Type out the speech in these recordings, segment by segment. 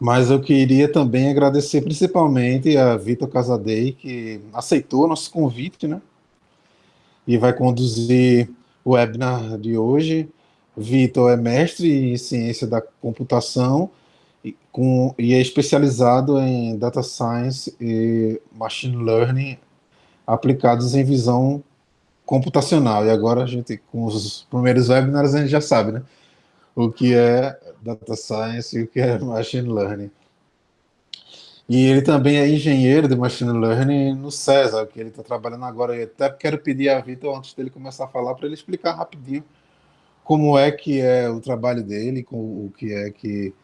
Mas eu queria também agradecer principalmente a Vitor Casadei, que aceitou nosso convite, né? E vai conduzir o webinar de hoje. Vitor é mestre em ciência da computação e, com, e é especializado em data science e machine learning aplicados em visão computacional. E agora a gente, com os primeiros webinars, a gente já sabe, né? O que é data science e o que é machine learning. E ele também é engenheiro de machine learning no César, que ele está trabalhando agora. Eu até quero pedir a Vitor, antes dele começar a falar, para ele explicar rapidinho como é que é o trabalho dele, com o que é que,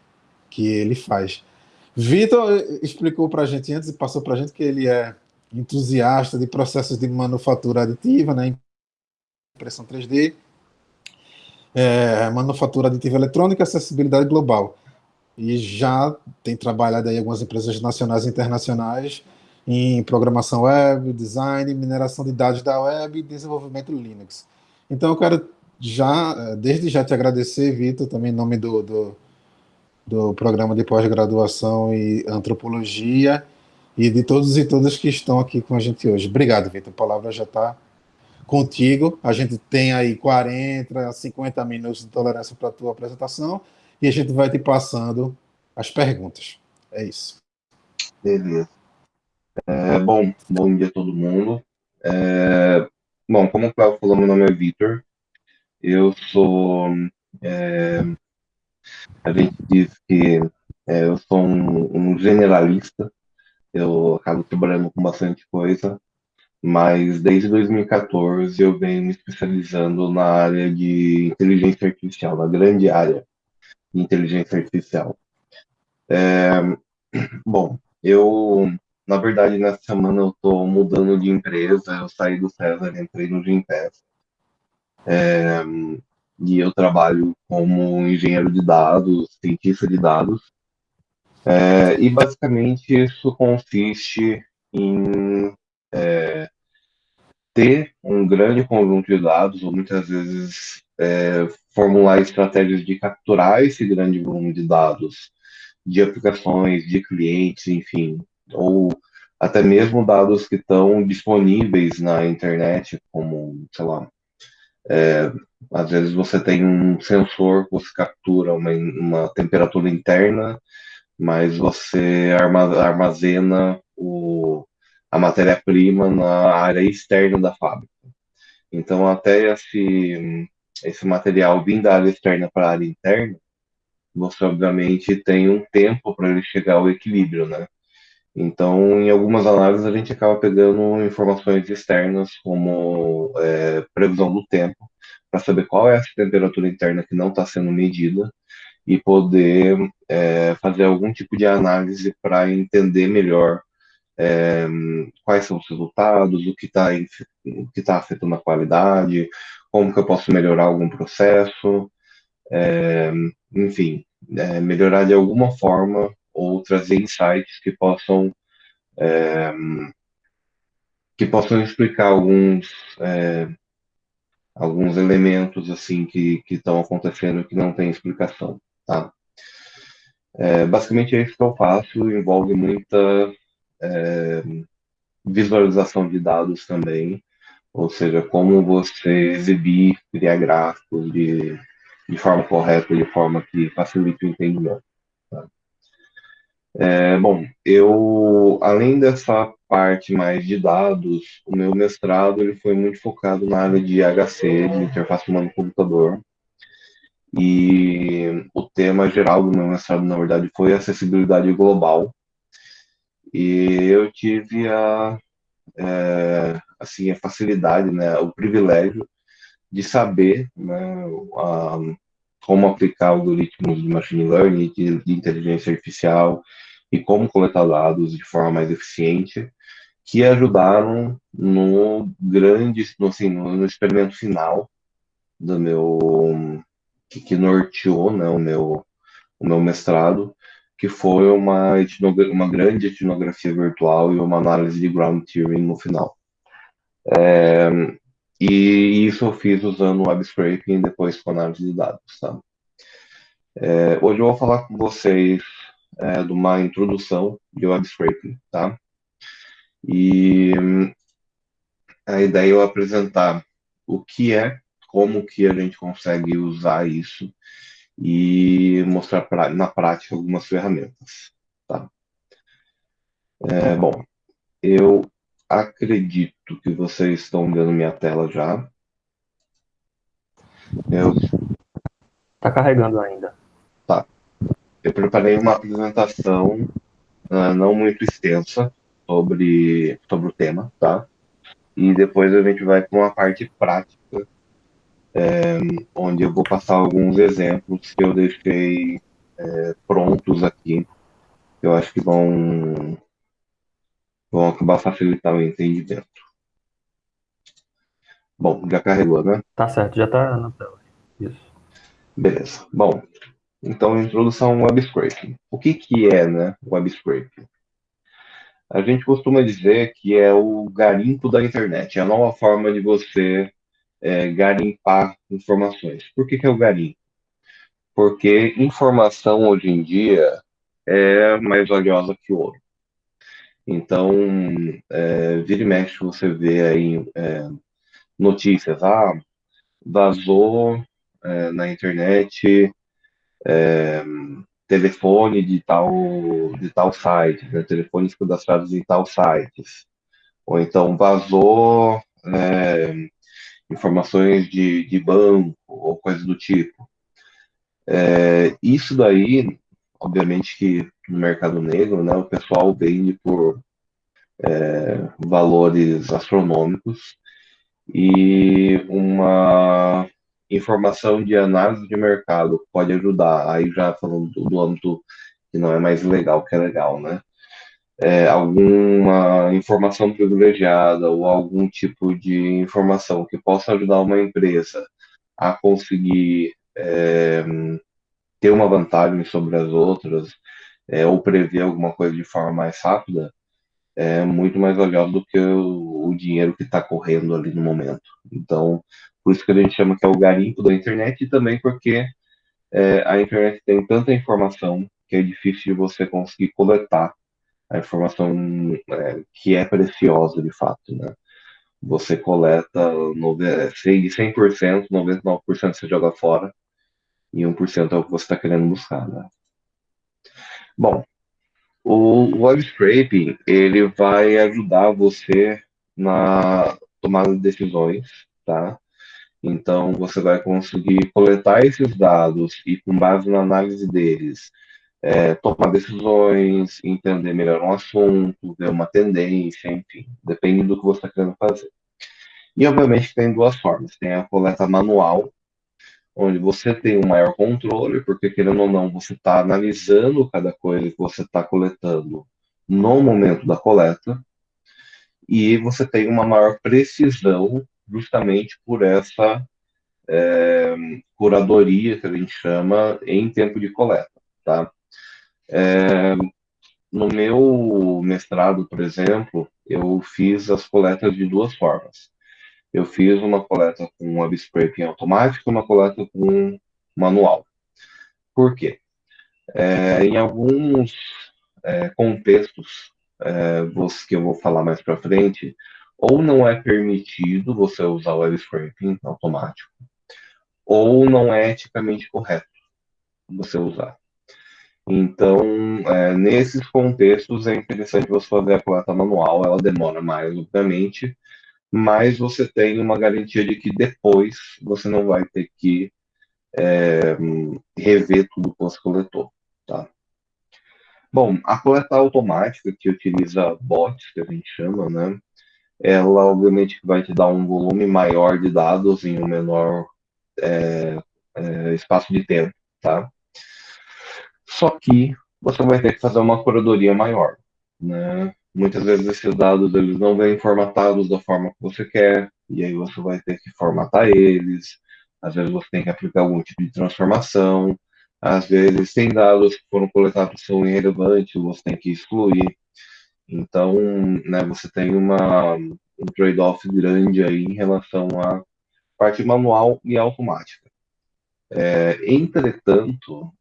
que ele faz. Vitor explicou para a gente antes e passou para a gente que ele é entusiasta de processos de manufatura aditiva, né, impressão 3D, é, manufatura aditiva eletrônica, acessibilidade global. E já tem trabalhado aí algumas empresas nacionais e internacionais em programação web, design, mineração de dados da web e desenvolvimento Linux. Então eu quero já, desde já te agradecer, Vitor, também em nome do, do, do programa de pós-graduação e antropologia, e de todos e todas que estão aqui com a gente hoje. Obrigado, Vitor. A palavra já está contigo. A gente tem aí 40, 50 minutos de tolerância para a tua apresentação e a gente vai te passando as perguntas. É isso. Beleza. É, bom, bom dia a todo mundo. É, bom, como o Cláudio falou, meu nome é Vitor. Eu sou. É, a gente diz que é, eu sou um, um generalista eu acabo trabalhando com bastante coisa, mas desde 2014 eu venho me especializando na área de inteligência artificial, na grande área de inteligência artificial. É, bom, eu, na verdade, nessa semana eu estou mudando de empresa, eu saí do César, entrei no Gimpass. É, e eu trabalho como engenheiro de dados, cientista de dados, é, e basicamente isso consiste em é, ter um grande conjunto de dados, ou muitas vezes é, formular estratégias de capturar esse grande volume de dados de aplicações, de clientes, enfim, ou até mesmo dados que estão disponíveis na internet, como, sei lá, é, às vezes você tem um sensor que você captura uma, uma temperatura interna mas você armazena o, a matéria-prima na área externa da fábrica. Então, até esse, esse material vindo da área externa para a área interna, você obviamente tem um tempo para ele chegar ao equilíbrio, né? Então, em algumas análises, a gente acaba pegando informações externas, como é, previsão do tempo, para saber qual é essa temperatura interna que não está sendo medida, e poder é, fazer algum tipo de análise para entender melhor é, quais são os resultados, o que está tá afetando a qualidade, como que eu posso melhorar algum processo, é, enfim, é, melhorar de alguma forma ou trazer insights que possam é, que possam explicar alguns é, alguns elementos assim que estão acontecendo que não tem explicação. Tá? É, basicamente é isso que eu faço, envolve muita é, visualização de dados também, ou seja, como você exibir, criar gráficos de, de forma correta, de forma que facilite o entendimento. Tá? É, bom, eu, além dessa parte mais de dados, o meu mestrado ele foi muito focado na área de HC, de interface humano-computador, e o tema geral do meu mestrado, na verdade, foi acessibilidade global. E eu tive a, é, assim, a facilidade, né, o privilégio de saber né, a, como aplicar algoritmos de machine learning, de, de inteligência artificial e como coletar dados de forma mais eficiente, que ajudaram no grande, no, assim, no experimento final do meu que, que norteou né, o, meu, o meu mestrado, que foi uma, uma grande etnografia virtual e uma análise de ground theory no final. É, e isso eu fiz usando web scraping depois com análise de dados. Tá? É, hoje eu vou falar com vocês é, de uma introdução de web scraping, tá? E a ideia é eu apresentar o que é, como que a gente consegue usar isso e mostrar pra, na prática algumas ferramentas, tá? É, bom, eu acredito que vocês estão vendo minha tela já. Eu... Tá carregando ainda. Tá. Eu preparei uma apresentação uh, não muito extensa sobre, sobre o tema, tá? E depois a gente vai para uma parte prática, é, onde eu vou passar alguns exemplos que eu deixei é, prontos aqui, eu acho que vão, vão acabar facilitando o entendimento. Bom, já carregou, né? Tá certo, já tá na tela. Isso. Beleza. Bom, então introdução ao web scraping. O que que é, né, web scraping? A gente costuma dizer que é o garimpo da internet, é a nova forma de você é, garimpar informações. Por que que é o garimpo? Porque informação hoje em dia é mais valiosa que ouro. Então, é, vira e mexe, você vê aí é, notícias, ah, vazou é, na internet é, telefone de tal, de tal site, né, telefones cadastrados em tal sites, ou então vazou é, informações de, de banco ou coisa do tipo. É, isso daí, obviamente que no mercado negro, né, o pessoal vende por é, valores astronômicos e uma informação de análise de mercado pode ajudar. Aí já falando do, do âmbito que não é mais legal, que é legal, né? É, alguma informação privilegiada ou algum tipo de informação que possa ajudar uma empresa a conseguir é, ter uma vantagem sobre as outras é, ou prever alguma coisa de forma mais rápida, é muito mais valioso do que o, o dinheiro que está correndo ali no momento. Então, por isso que a gente chama que é o garimpo da internet e também porque é, a internet tem tanta informação que é difícil de você conseguir coletar a informação é, que é preciosa de fato, né? Você coleta de 100%, 99% você joga fora e 1% é o que você está querendo buscar, né? Bom, o web scraping ele vai ajudar você na tomada de decisões, tá? Então você vai conseguir coletar esses dados e com base na análise deles, é, tomar decisões, entender melhor um assunto, ver uma tendência, enfim, depende do que você está querendo fazer. E obviamente tem duas formas, tem a coleta manual, onde você tem um maior controle, porque querendo ou não, você está analisando cada coisa que você está coletando no momento da coleta, e você tem uma maior precisão justamente por essa é, curadoria que a gente chama em tempo de coleta, tá? É, no meu mestrado, por exemplo, eu fiz as coletas de duas formas eu fiz uma coleta com web scraping automático uma coleta com manual. Por quê? É, em alguns é, contextos é, que eu vou falar mais para frente, ou não é permitido você usar o web scraping automático, ou não é eticamente correto você usar. Então, é, nesses contextos, é interessante você fazer a coleta manual, ela demora mais, obviamente, mas você tem uma garantia de que depois você não vai ter que é, rever tudo que você coletou, tá? Bom, a coleta automática que utiliza bots, que a gente chama, né? Ela obviamente vai te dar um volume maior de dados em um menor é, é, espaço de tempo, tá? Só que você vai ter que fazer uma curadoria maior, né? Muitas vezes esses dados eles não vêm formatados da forma que você quer, e aí você vai ter que formatar eles. Às vezes você tem que aplicar algum tipo de transformação. Às vezes tem dados que foram coletados que são irrelevantes, você tem que excluir. Então, né, você tem uma, um trade-off grande aí em relação à parte manual e automática. É, entretanto,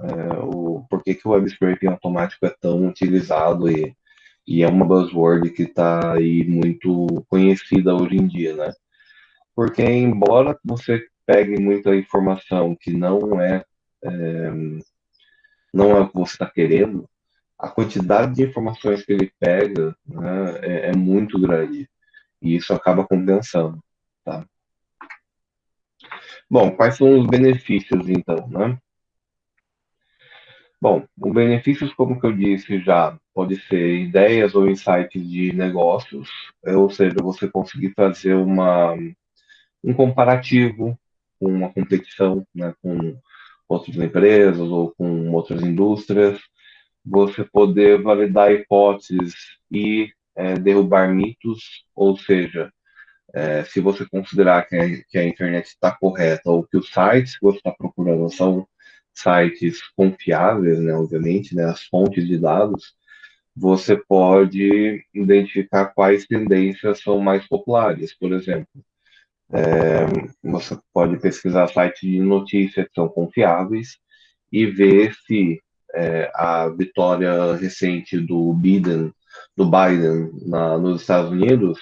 é, o, que o web scraping automático é tão utilizado e, e é uma buzzword que está aí muito conhecida hoje em dia, né? Porque embora você pegue muita informação que não é, é não é o que você está querendo, a quantidade de informações que ele pega né, é, é, muito grande e isso acaba compensando, tá? Bom, quais são os benefícios então, né? Bom, os benefícios, como eu disse já, pode ser ideias ou insights de negócios, é, ou seja, você conseguir fazer uma, um comparativo com uma competição, né, com outras empresas ou com outras indústrias, você poder validar hipóteses e é, derrubar mitos, ou seja, é, se você considerar que a, que a internet está correta ou que os sites que você está procurando são sites confiáveis, né, obviamente, né, as fontes de dados, você pode identificar quais tendências são mais populares. Por exemplo, é, você pode pesquisar sites de notícias que são confiáveis e ver se é, a vitória recente do Biden, do Biden na, nos Estados Unidos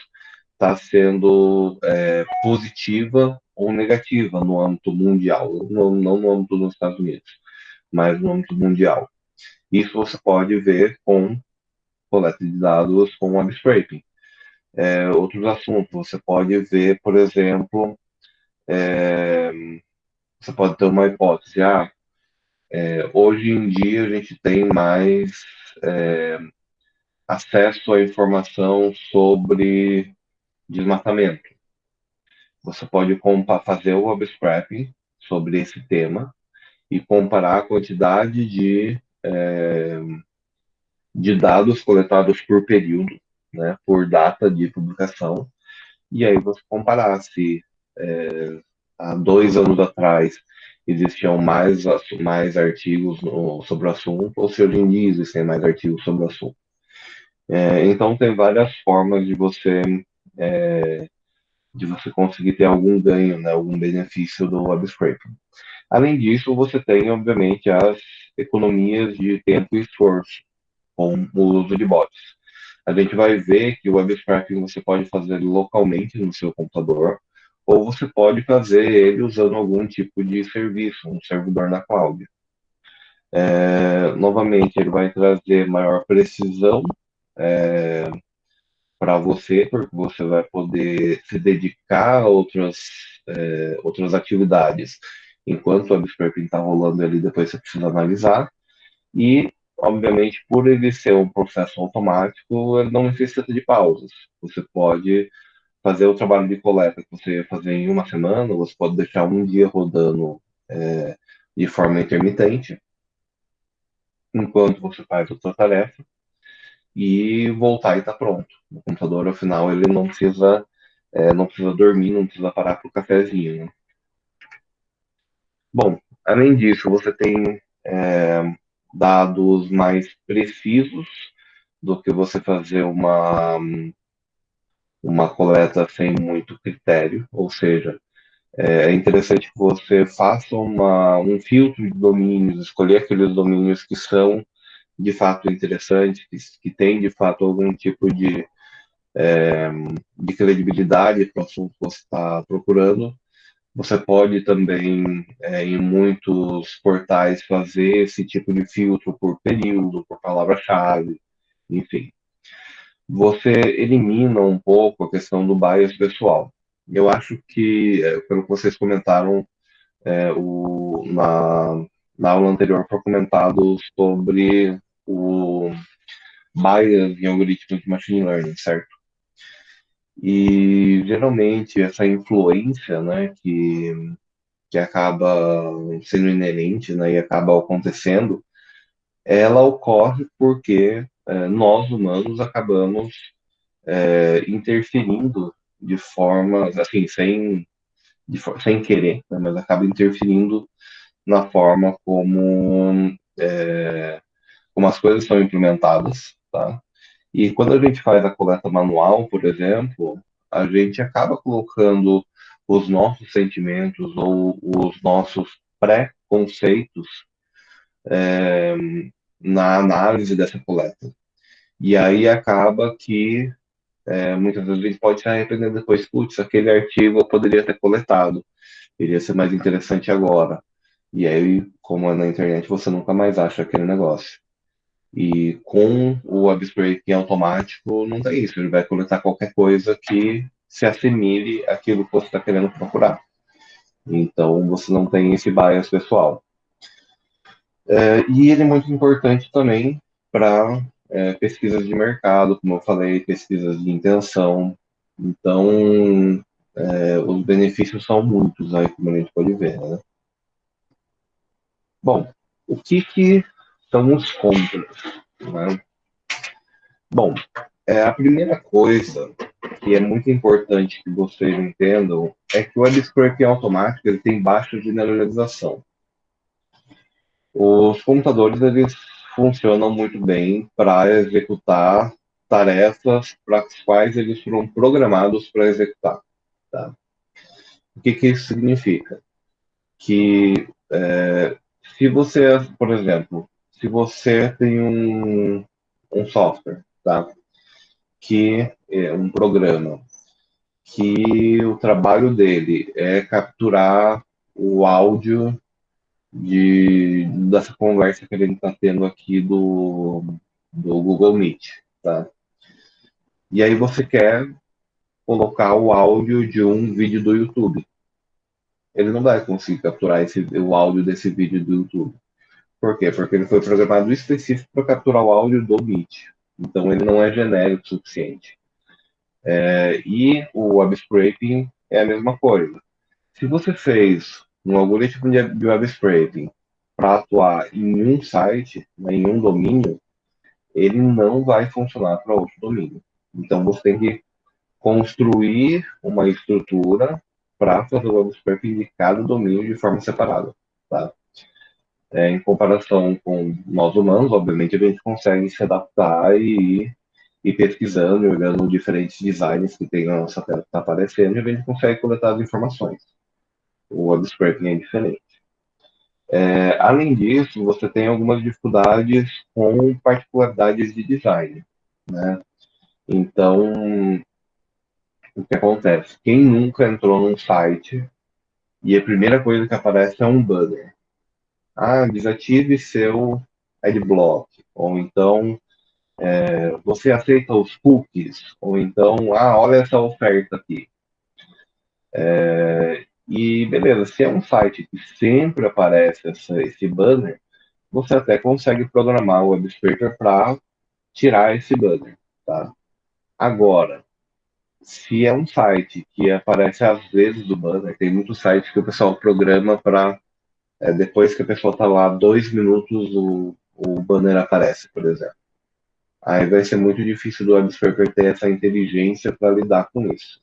está sendo é, positiva ou negativa no âmbito mundial, não, não no âmbito dos Estados Unidos, mas no âmbito mundial. Isso você pode ver com coleta de dados com web scraping. É, outros assuntos, você pode ver, por exemplo, é, você pode ter uma hipótese, ah, é, hoje em dia a gente tem mais é, acesso à informação sobre desmatamento. Você pode fazer o scraping sobre esse tema e comparar a quantidade de, é, de dados coletados por período, né, por data de publicação, e aí você comparar se é, há dois anos atrás existiam mais, mais artigos no, sobre o assunto, ou se hoje em dia existem mais artigos sobre o assunto. É, então tem várias formas de você é, de você conseguir ter algum ganho, né, algum benefício do web scraping. Além disso, você tem, obviamente, as economias de tempo e esforço com o uso de bots. A gente vai ver que o web scraping você pode fazer localmente no seu computador, ou você pode fazer ele usando algum tipo de serviço, um servidor na cloud. É, novamente, ele vai trazer maior precisão é, para você, porque você vai poder se dedicar a outras, é, outras atividades. Enquanto o web está rolando ali, depois você precisa analisar. E, obviamente, por ele ser um processo automático, ele não necessita de pausas. Você pode fazer o trabalho de coleta que você ia fazer em uma semana, você pode deixar um dia rodando é, de forma intermitente, enquanto você faz outra tarefa e voltar e tá pronto. O computador, ao final, ele não precisa, é, não precisa dormir, não precisa parar para o cafezinho. Né? Bom, além disso, você tem é, dados mais precisos do que você fazer uma, uma coleta sem muito critério, ou seja, é interessante que você faça uma, um filtro de domínios, escolher aqueles domínios que são de fato interessante, que, que tem de fato algum tipo de, é, de credibilidade para o assunto que você está procurando. Você pode também, é, em muitos portais, fazer esse tipo de filtro por período, por palavra-chave, enfim. Você elimina um pouco a questão do bias pessoal. Eu acho que, é, pelo que vocês comentaram é, o, na, na aula anterior, foi comentado sobre o bias em algoritmos de machine learning, certo? E geralmente essa influência, né, que, que acaba sendo inerente, né, e acaba acontecendo, ela ocorre porque é, nós humanos acabamos é, interferindo de formas, assim, sem, de, sem querer, né, mas acaba interferindo na forma como é, como as coisas são implementadas, tá? E quando a gente faz a coleta manual, por exemplo, a gente acaba colocando os nossos sentimentos ou os nossos pré-conceitos é, na análise dessa coleta. E aí acaba que é, muitas vezes a gente pode se arrepender depois, putz, aquele artigo eu poderia ter coletado, iria ser mais interessante agora. E aí, como é na internet, você nunca mais acha aquele negócio. E com o scraping automático, não tem isso. Ele vai coletar qualquer coisa que se assimile àquilo que você está querendo procurar. Então, você não tem esse bias pessoal. É, e ele é muito importante também para é, pesquisas de mercado, como eu falei, pesquisas de intenção. Então, é, os benefícios são muitos aí, como a gente pode ver, né? Bom, o que, que são os contras? Né? Bom, é, a primeira coisa que é muito importante que vocês entendam é que o web scraping automático ele tem baixa generalização. Os computadores eles funcionam muito bem para executar tarefas para as quais eles foram programados para executar. Tá? O que, que isso significa? Que é, se você, por exemplo, se você tem um, um software, tá? que é um programa, que o trabalho dele é capturar o áudio de, dessa conversa que a gente está tendo aqui do, do Google Meet, tá? E aí você quer colocar o áudio de um vídeo do YouTube. Ele não vai conseguir capturar esse, o áudio desse vídeo do YouTube. Por quê? Porque ele foi programado específico para capturar o áudio do Meet. Então ele não é genérico o suficiente. É, e o web scraping é a mesma coisa. Se você fez um algoritmo de web scraping para atuar em um site, né, em um domínio, ele não vai funcionar para outro domínio. Então você tem que construir uma estrutura para fazer o web scraping de cada domínio de forma separada. Tá? É, em comparação com nós humanos, obviamente a gente consegue se adaptar e ir pesquisando, olhando diferentes designs que tem na nossa tela que está aparecendo, e a gente consegue coletar as informações o web scraping é diferente. É, além disso, você tem algumas dificuldades com particularidades de design. Né? Então, o que acontece? Quem nunca entrou num site e a primeira coisa que aparece é um banner. Ah, desative seu adblock. Ou então, é, você aceita os cookies. Ou então, ah, olha essa oferta aqui. É, e beleza, se é um site que sempre aparece essa, esse banner, você até consegue programar o web para tirar esse banner, tá? Agora, se é um site que aparece às vezes do banner, tem muitos sites que o pessoal programa para é, depois que a pessoa está lá dois minutos o, o banner aparece, por exemplo. Aí vai ser muito difícil do web scraper ter essa inteligência para lidar com isso.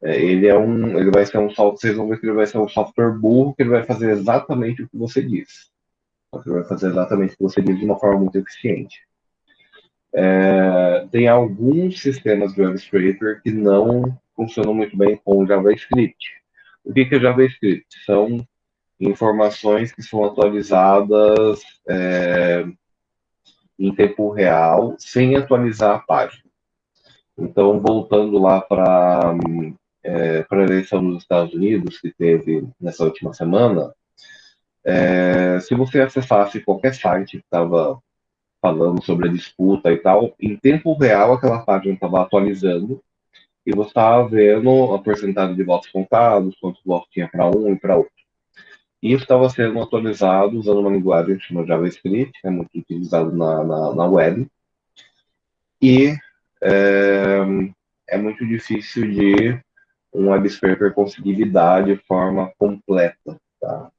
É, ele é um, ele vai ser um software, vocês vão ver que ele vai ser um software burro, que ele vai fazer exatamente o que você diz. Ele vai fazer exatamente o que você diz de uma forma muito eficiente. É, tem alguns sistemas de web scraper que não funcionam muito bem com JavaScript. O que, que é JavaScript? São informações que são atualizadas é, em tempo real, sem atualizar a página. Então, voltando lá para é, a eleição nos Estados Unidos, que teve nessa última semana, é, se você acessasse qualquer site que estava falando sobre a disputa e tal, em tempo real aquela página estava atualizando e você estava vendo a porcentagem de votos contados, quantos votos tinha para um e para outro. E isso estava sendo atualizado usando uma linguagem chamada JavaScript, que é muito utilizado na, na, na web. E é, é muito difícil de um web scraper conseguir lidar de forma completa, tá?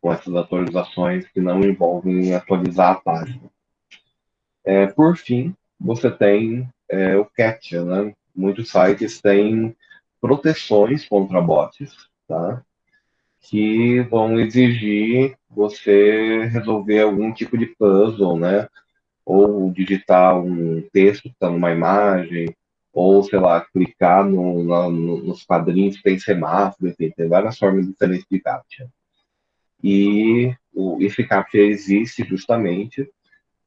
Com essas atualizações que não envolvem atualizar a página. É, por fim, você tem é, o CAPTCHA, né? Muitos sites têm proteções contra bots, tá? Que vão exigir você resolver algum tipo de puzzle, né? Ou digitar um texto que está numa imagem, ou, sei lá, clicar no, no, nos quadrinhos, tem semáforo, enfim, tem várias formas diferentes de captcha. E o, esse CAPTCHA existe justamente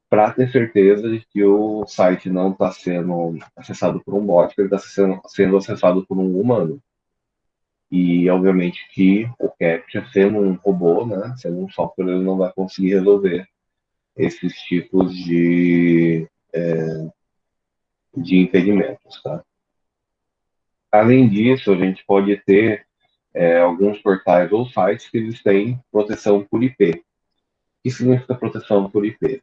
para ter certeza de que o site não está sendo acessado por um bot, que ele está sendo, sendo acessado por um humano. E, obviamente, que o CAPTCHA, sendo um robô, né, sendo um software, ele não vai conseguir resolver esses tipos de, é, de impedimentos. Tá? Além disso, a gente pode ter é, alguns portais ou sites que eles têm proteção por IP. O que significa proteção por IP?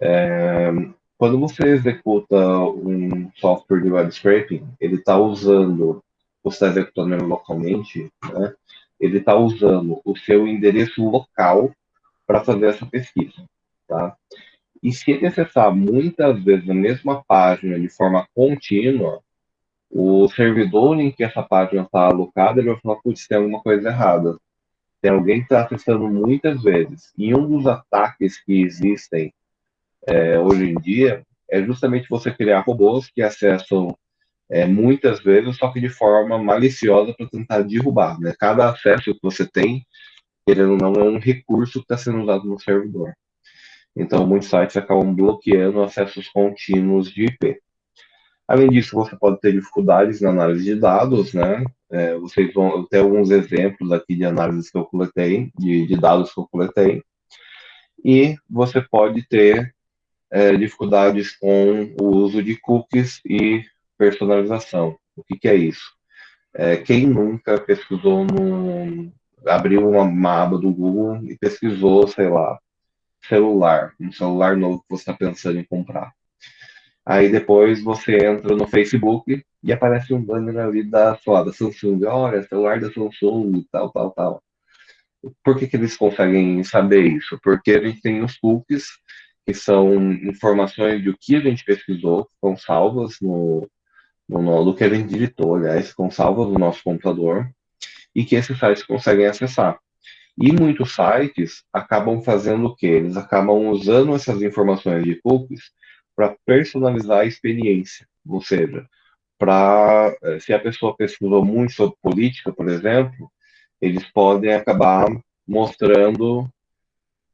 É, quando você executa um software de web scraping, ele está usando, você está executando localmente, né? ele está usando o seu endereço local para fazer essa pesquisa. Tá? E se ele acessar muitas vezes a mesma página de forma contínua, o servidor em que essa página está alocada, ele vai falar, putz, tem alguma coisa errada. Tem alguém que está acessando muitas vezes. E um dos ataques que existem é, hoje em dia é justamente você criar robôs que acessam é, muitas vezes, só que de forma maliciosa para tentar derrubar. Né? Cada acesso que você tem, ele não é um recurso que está sendo usado no servidor. Então, muitos sites acabam bloqueando acessos contínuos de IP. Além disso, você pode ter dificuldades na análise de dados, né? É, vocês vão ter alguns exemplos aqui de análises que eu coletei, de, de dados que eu coletei. E você pode ter é, dificuldades com o uso de cookies e personalização. O que, que é isso? É, quem nunca pesquisou no. abriu uma, uma aba do Google e pesquisou, sei lá, celular, um celular novo que você está pensando em comprar. Aí depois você entra no Facebook e aparece um banner ali da, lá, da Samsung, olha, celular da Samsung, tal, tal, tal. Por que, que eles conseguem saber isso? Porque a gente tem os cookies que são informações do que a gente pesquisou, estão salvas no, no, no, do que a gente digitou, aliás, estão salvas no nosso computador, e que esses sites conseguem acessar. E muitos sites acabam fazendo o quê? Eles acabam usando essas informações de cookies para personalizar a experiência, ou seja, para eh, se a pessoa pesquisou muito sobre política, por exemplo, eles podem acabar mostrando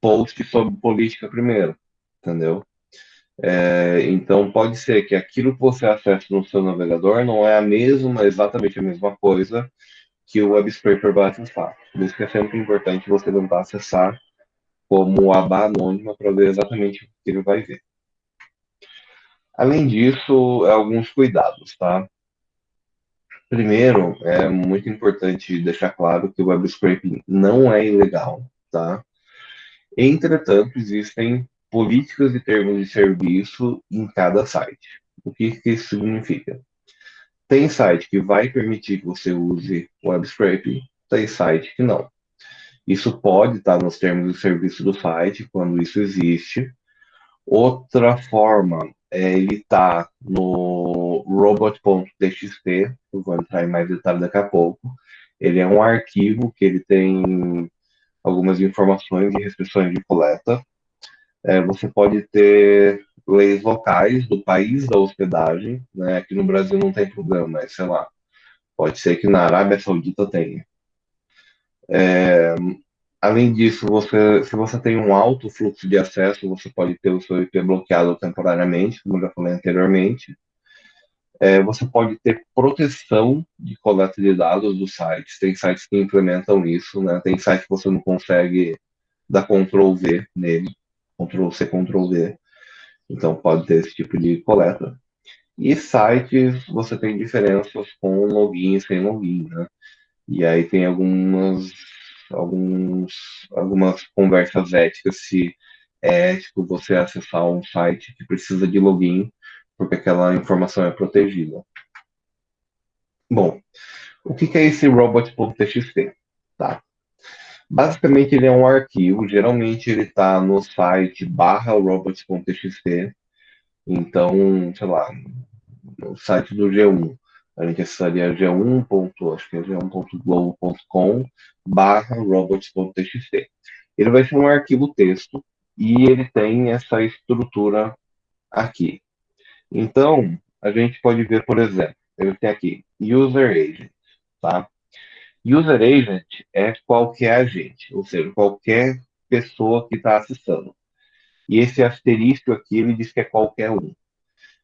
posts sobre política primeiro entendeu? É, então pode ser que aquilo que você acessa no seu navegador não é a mesma, exatamente a mesma coisa que o web scraper vai acessar. Por isso que é sempre importante você tentar acessar como aba anônima para ver exatamente o que ele vai ver. Além disso, alguns cuidados, tá? Primeiro, é muito importante deixar claro que o web scraping não é ilegal, tá? Entretanto, existem políticas e termos de serviço em cada site. O que, que isso significa? Tem site que vai permitir que você use web scraping, tem site que não. Isso pode estar nos termos de serviço do site, quando isso existe. Outra forma é ele estar no robot.txt, eu vou entrar em mais detalhes daqui a pouco. Ele é um arquivo que ele tem algumas informações e restrições de coleta. É, você pode ter leis locais do país da hospedagem, né? Aqui no Brasil não tem problema, mas sei lá, pode ser que na Arábia Saudita tenha. É, além disso, você, se você tem um alto fluxo de acesso, você pode ter o seu IP bloqueado temporariamente, como já falei anteriormente. É, você pode ter proteção de coleta de dados dos sites. Tem sites que implementam isso, né? Tem sites que você não consegue dar Ctrl V nele. Ctrl C, Ctrl V. Então pode ter esse tipo de coleta. E sites, você tem diferenças com login e sem login, né? E aí tem algumas, alguns, algumas conversas éticas se é ético você acessar um site que precisa de login, porque aquela informação é protegida. Bom, o que é esse robot.txt? Tá? Basicamente, ele é um arquivo, geralmente ele está no site barra robots.txt. Então, sei lá, no site do G1, a gente acessaria g1. acho que é g1.globo.com barra robots.txt. Ele vai ser um arquivo texto e ele tem essa estrutura aqui. Então, a gente pode ver, por exemplo, ele tem aqui user agent, tá? User agent é qualquer agente, ou seja, qualquer pessoa que está acessando. E esse asterisco aqui, ele diz que é qualquer um.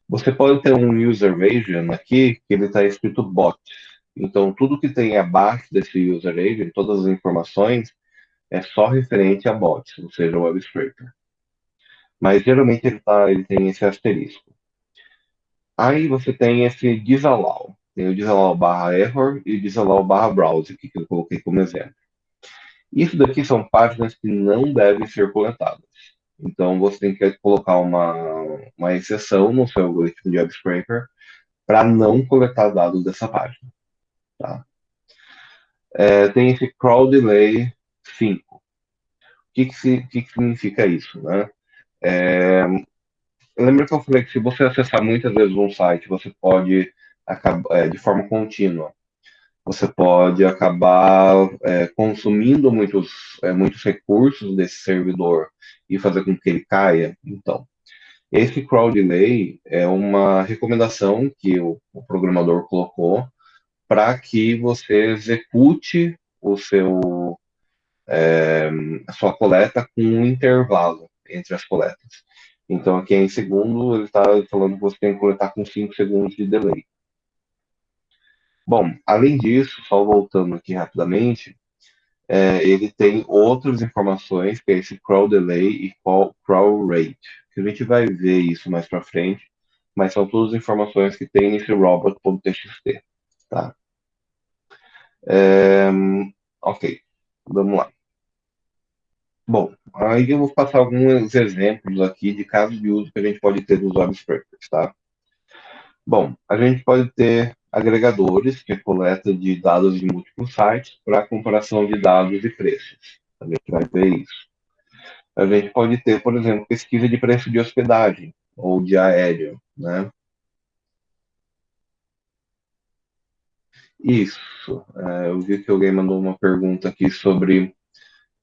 Você pode ter um user agent aqui, que ele está escrito bot. Então, tudo que tem abaixo desse user agent, todas as informações, é só referente a bots, ou seja, web scraper. Mas geralmente ele, tá, ele tem esse asterisco. Aí você tem esse disallow. Tem o disallow barra error e o disallow barra browse, que eu coloquei como exemplo. Isso daqui são páginas que não devem ser coletadas. Então você tem que colocar uma, uma exceção no seu algoritmo de web scraper para não coletar dados dessa página. Tá? É, tem esse crawl delay 5. O que, que, que, que significa isso? Né? É, lembra que eu falei que se você acessar muitas vezes um site, você pode de forma contínua. Você pode acabar é, consumindo muitos, é, muitos recursos desse servidor e fazer com que ele caia. Então, esse crawl delay é uma recomendação que o, o programador colocou para que você execute o seu é, a sua coleta com um intervalo entre as coletas. Então, aqui em segundo, ele está falando que você tem que coletar com 5 segundos de delay. Bom, além disso, só voltando aqui rapidamente, é, ele tem outras informações, que é esse crawl delay e crawl rate. Que a gente vai ver isso mais para frente, mas são todas as informações que tem nesse robot.txt, tá? É, ok, vamos lá. Bom, aí eu vou passar alguns exemplos aqui de casos de uso que a gente pode ter dos web scrapers, tá? Bom, a gente pode ter agregadores, que é coleta de dados de múltiplos sites para comparação de dados e preços. A gente vai ver isso. A gente pode ter, por exemplo, pesquisa de preço de hospedagem ou de aéreo, né? Isso. É, eu vi que alguém mandou uma pergunta aqui sobre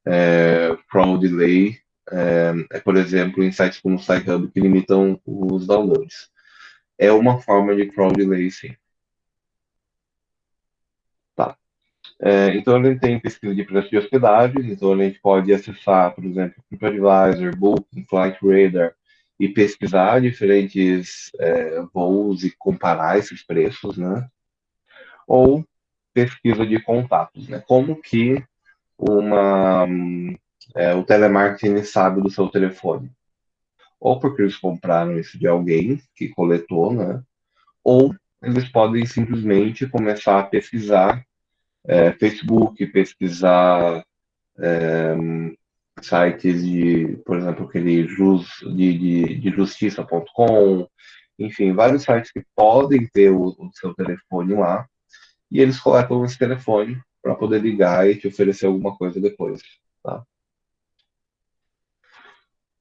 é, crawl delay, é, é, por exemplo, em sites como o SciHub que limitam os downloads. É uma forma de crawl delay, sim. Tá. É, então, a gente tem pesquisa de preço de hospedagens, então a gente pode acessar, por exemplo, TripAdvisor, Booking, Flight Radar, e pesquisar diferentes é, voos e comparar esses preços, né? Ou pesquisa de contatos, né? Como que uma, é, o telemarketing sabe do seu telefone. Ou porque eles compraram isso de alguém que coletou, né? Ou eles podem simplesmente começar a pesquisar é, Facebook, pesquisar é, sites de, por exemplo, aquele jus, de, de, de justiça.com, enfim, vários sites que podem ter o, o seu telefone lá, e eles coletam esse telefone para poder ligar e te oferecer alguma coisa depois. Tá?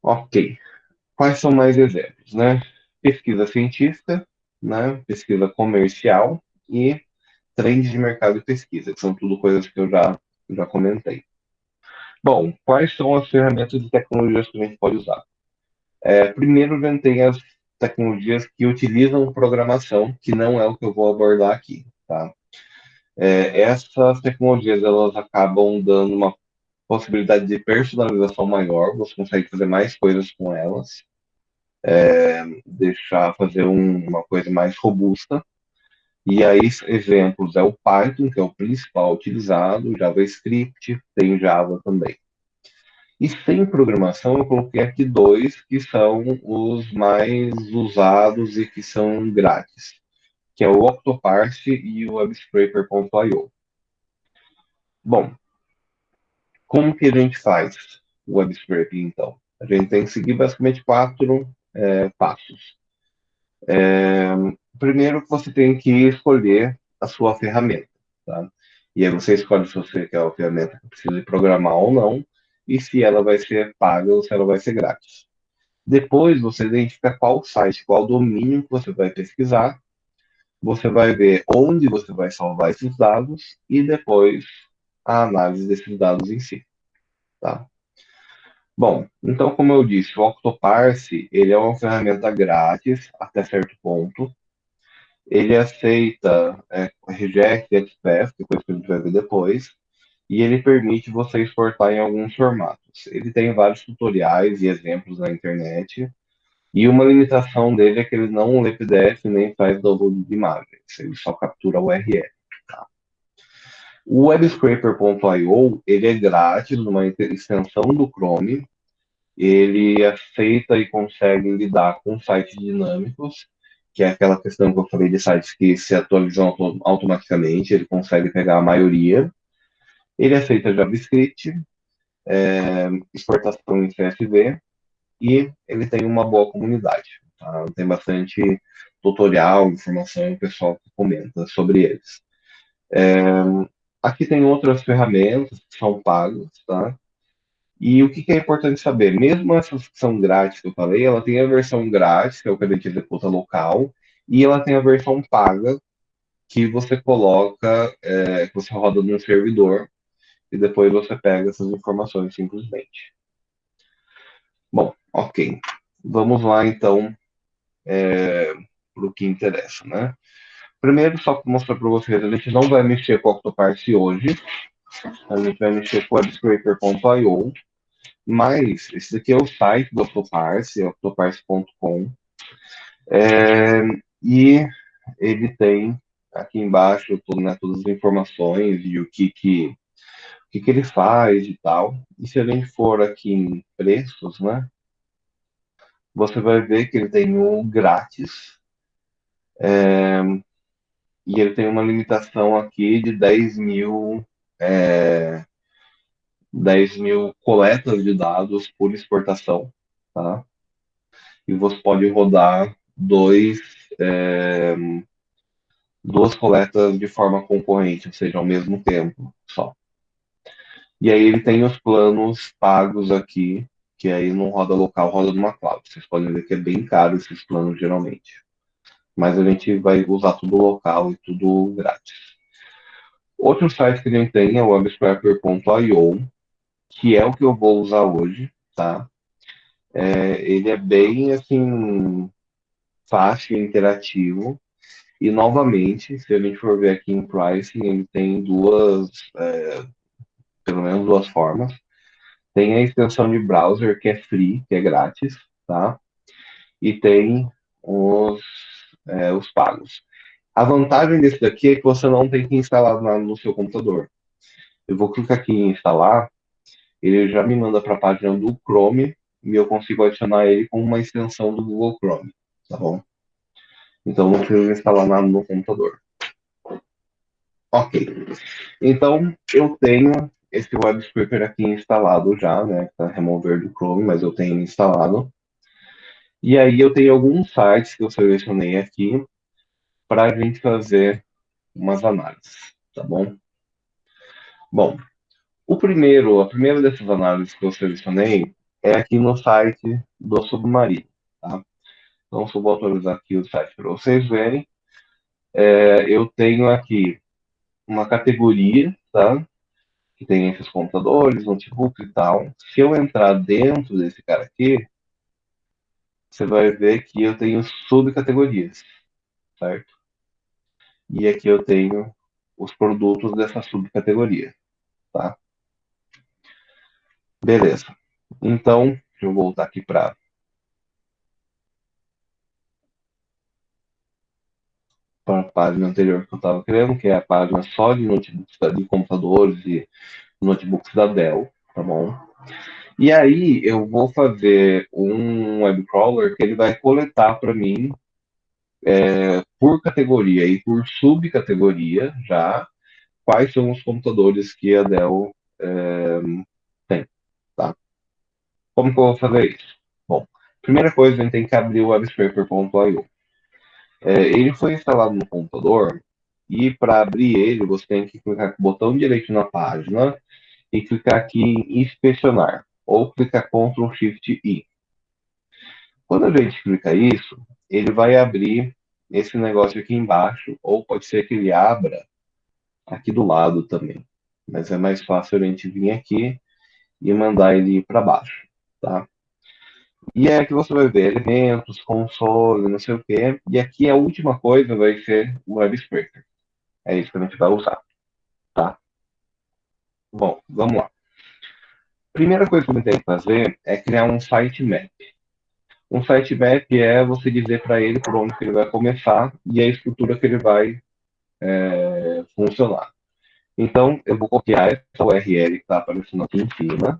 Ok. Quais são mais exemplos? Né? Pesquisa científica, né? pesquisa comercial e trends de mercado e pesquisa, que são tudo coisas que eu já, já comentei. Bom, quais são as ferramentas e tecnologias que a gente pode usar? É, primeiro, a gente tem as tecnologias que utilizam programação, que não é o que eu vou abordar aqui. Tá? é, essas tecnologias elas acabam dando uma possibilidade de personalização maior, você consegue fazer mais coisas com elas, é, deixar fazer um, uma coisa mais robusta. E aí, exemplos é o Python, que é o principal utilizado, JavaScript, tem Java também. E sem programação, eu coloquei aqui dois que são os mais usados e que são grátis que é o Octoparse e o WebScraper.io. Bom, como que a gente faz o WebScraping, então? A gente tem que seguir basicamente quatro é, passos. É, primeiro, você tem que escolher a sua ferramenta. Tá? E aí você escolhe se você quer uma ferramenta que precisa programar ou não, e se ela vai ser paga ou se ela vai ser grátis. Depois, você identifica qual site, qual domínio que você vai pesquisar, você vai ver onde você vai salvar esses dados e depois a análise desses dados em si. Tá? Bom, então, como eu disse, o Octoparse ele é uma ferramenta grátis até certo ponto. Ele aceita é, reject, XPath, depois que a gente vai ver depois. e ele permite você exportar em alguns formatos. Ele tem vários tutoriais e exemplos na internet, e uma limitação dele é que ele não lê PDF nem faz download de imagens, ele só captura URL. O WebScraper.io ele é grátis, uma extensão do Chrome, ele aceita e consegue lidar com sites dinâmicos, que é aquela questão que eu falei de sites que se atualizam automaticamente, ele consegue pegar a maioria. Ele aceita JavaScript, é, exportação em CSV e ele tem uma boa comunidade. Tá? Tem bastante tutorial, informação, o pessoal comenta sobre eles. É, aqui tem outras ferramentas que são pagas, tá? E o que, que, é importante saber? Mesmo essas que são grátis que eu falei, ela tem a versão grátis, que é o que a gente executa local, e ela tem a versão paga, que você coloca, é, que você roda no servidor, e depois você pega essas informações simplesmente. Bom, ok. Vamos lá, então, é, para o que interessa, né? Primeiro, só para mostrar para vocês, a gente não vai mexer com o Octoparse hoje, a gente vai mexer com WebScraper.io, mas esse daqui é o site do Octoparse, é octoparse.com. É, e ele tem aqui embaixo tudo, né, todas as informações e o que, que, o que, que ele faz e tal. E se a gente for aqui em preços, né, você vai ver que ele tem o grátis. É, e ele tem uma limitação aqui de 10 mil é, 10 mil coletas de dados por exportação, tá? E você pode rodar dois, é, duas coletas de forma concorrente, ou seja, ao mesmo tempo só. E aí ele tem os planos pagos aqui, que aí não roda local, roda numa cloud. Vocês podem ver que é bem caro esses planos geralmente. Mas a gente vai usar tudo local e tudo grátis. Outro site que a gente tem é o webscraper.io, que é o que eu vou usar hoje, tá? É, ele é bem, assim, fácil e interativo. E, novamente, se a gente for ver aqui em pricing, ele tem duas, é, pelo menos duas formas. Tem a extensão de browser, que é free, que é grátis, tá? E tem os, é, os pagos. A vantagem desse daqui é que você não tem que instalar no seu computador. Eu vou clicar aqui em instalar, ele já me manda para a página do Chrome e eu consigo adicionar ele com uma extensão do Google Chrome, tá bom? Então não preciso instalar nada no computador. Ok. Então eu tenho esse web scraper aqui instalado já, né? Para remover do Chrome, mas eu tenho instalado. E aí eu tenho alguns sites que eu selecionei aqui para a gente fazer umas análises, tá bom? Bom, o primeiro, a primeira dessas análises que eu selecionei é aqui no site do Submarino, tá? Então, se eu vou atualizar aqui o site para vocês verem, é, eu tenho aqui uma categoria, tá? Que tem esses computadores, notebooks e tal. Se eu entrar dentro desse cara aqui, você vai ver que eu tenho subcategorias, certo? E aqui eu tenho os produtos dessa subcategoria, tá? Beleza. Então, deixa eu voltar aqui para para a página anterior que eu estava querendo, que é a página só de notebooks de computadores e notebooks da Dell, tá bom? E aí eu vou fazer um web crawler que ele vai coletar para mim é, por categoria e por subcategoria já quais são os computadores que a Dell é, tem, tá? Como que eu vou fazer isso? Bom, primeira coisa, a gente tem que abrir o webscraper.io. É, ele foi instalado no computador e para abrir ele você tem que clicar com o botão direito na página e clicar aqui em inspecionar ou clicar Ctrl Shift I. Quando a gente clica isso, ele vai abrir esse negócio aqui embaixo, ou pode ser que ele abra aqui do lado também. Mas é mais fácil a gente vir aqui e mandar ele para baixo, tá? E é que você vai ver elementos, console, não sei o quê. E aqui a última coisa vai ser o web scraper. É isso que a gente vai usar, tá? Bom, vamos lá. Primeira coisa que você tem que fazer é criar um sitemap. Um sitemap é você dizer para ele por onde ele vai começar e a estrutura que ele vai é, funcionar. Então, eu vou copiar essa URL que está aparecendo aqui em cima.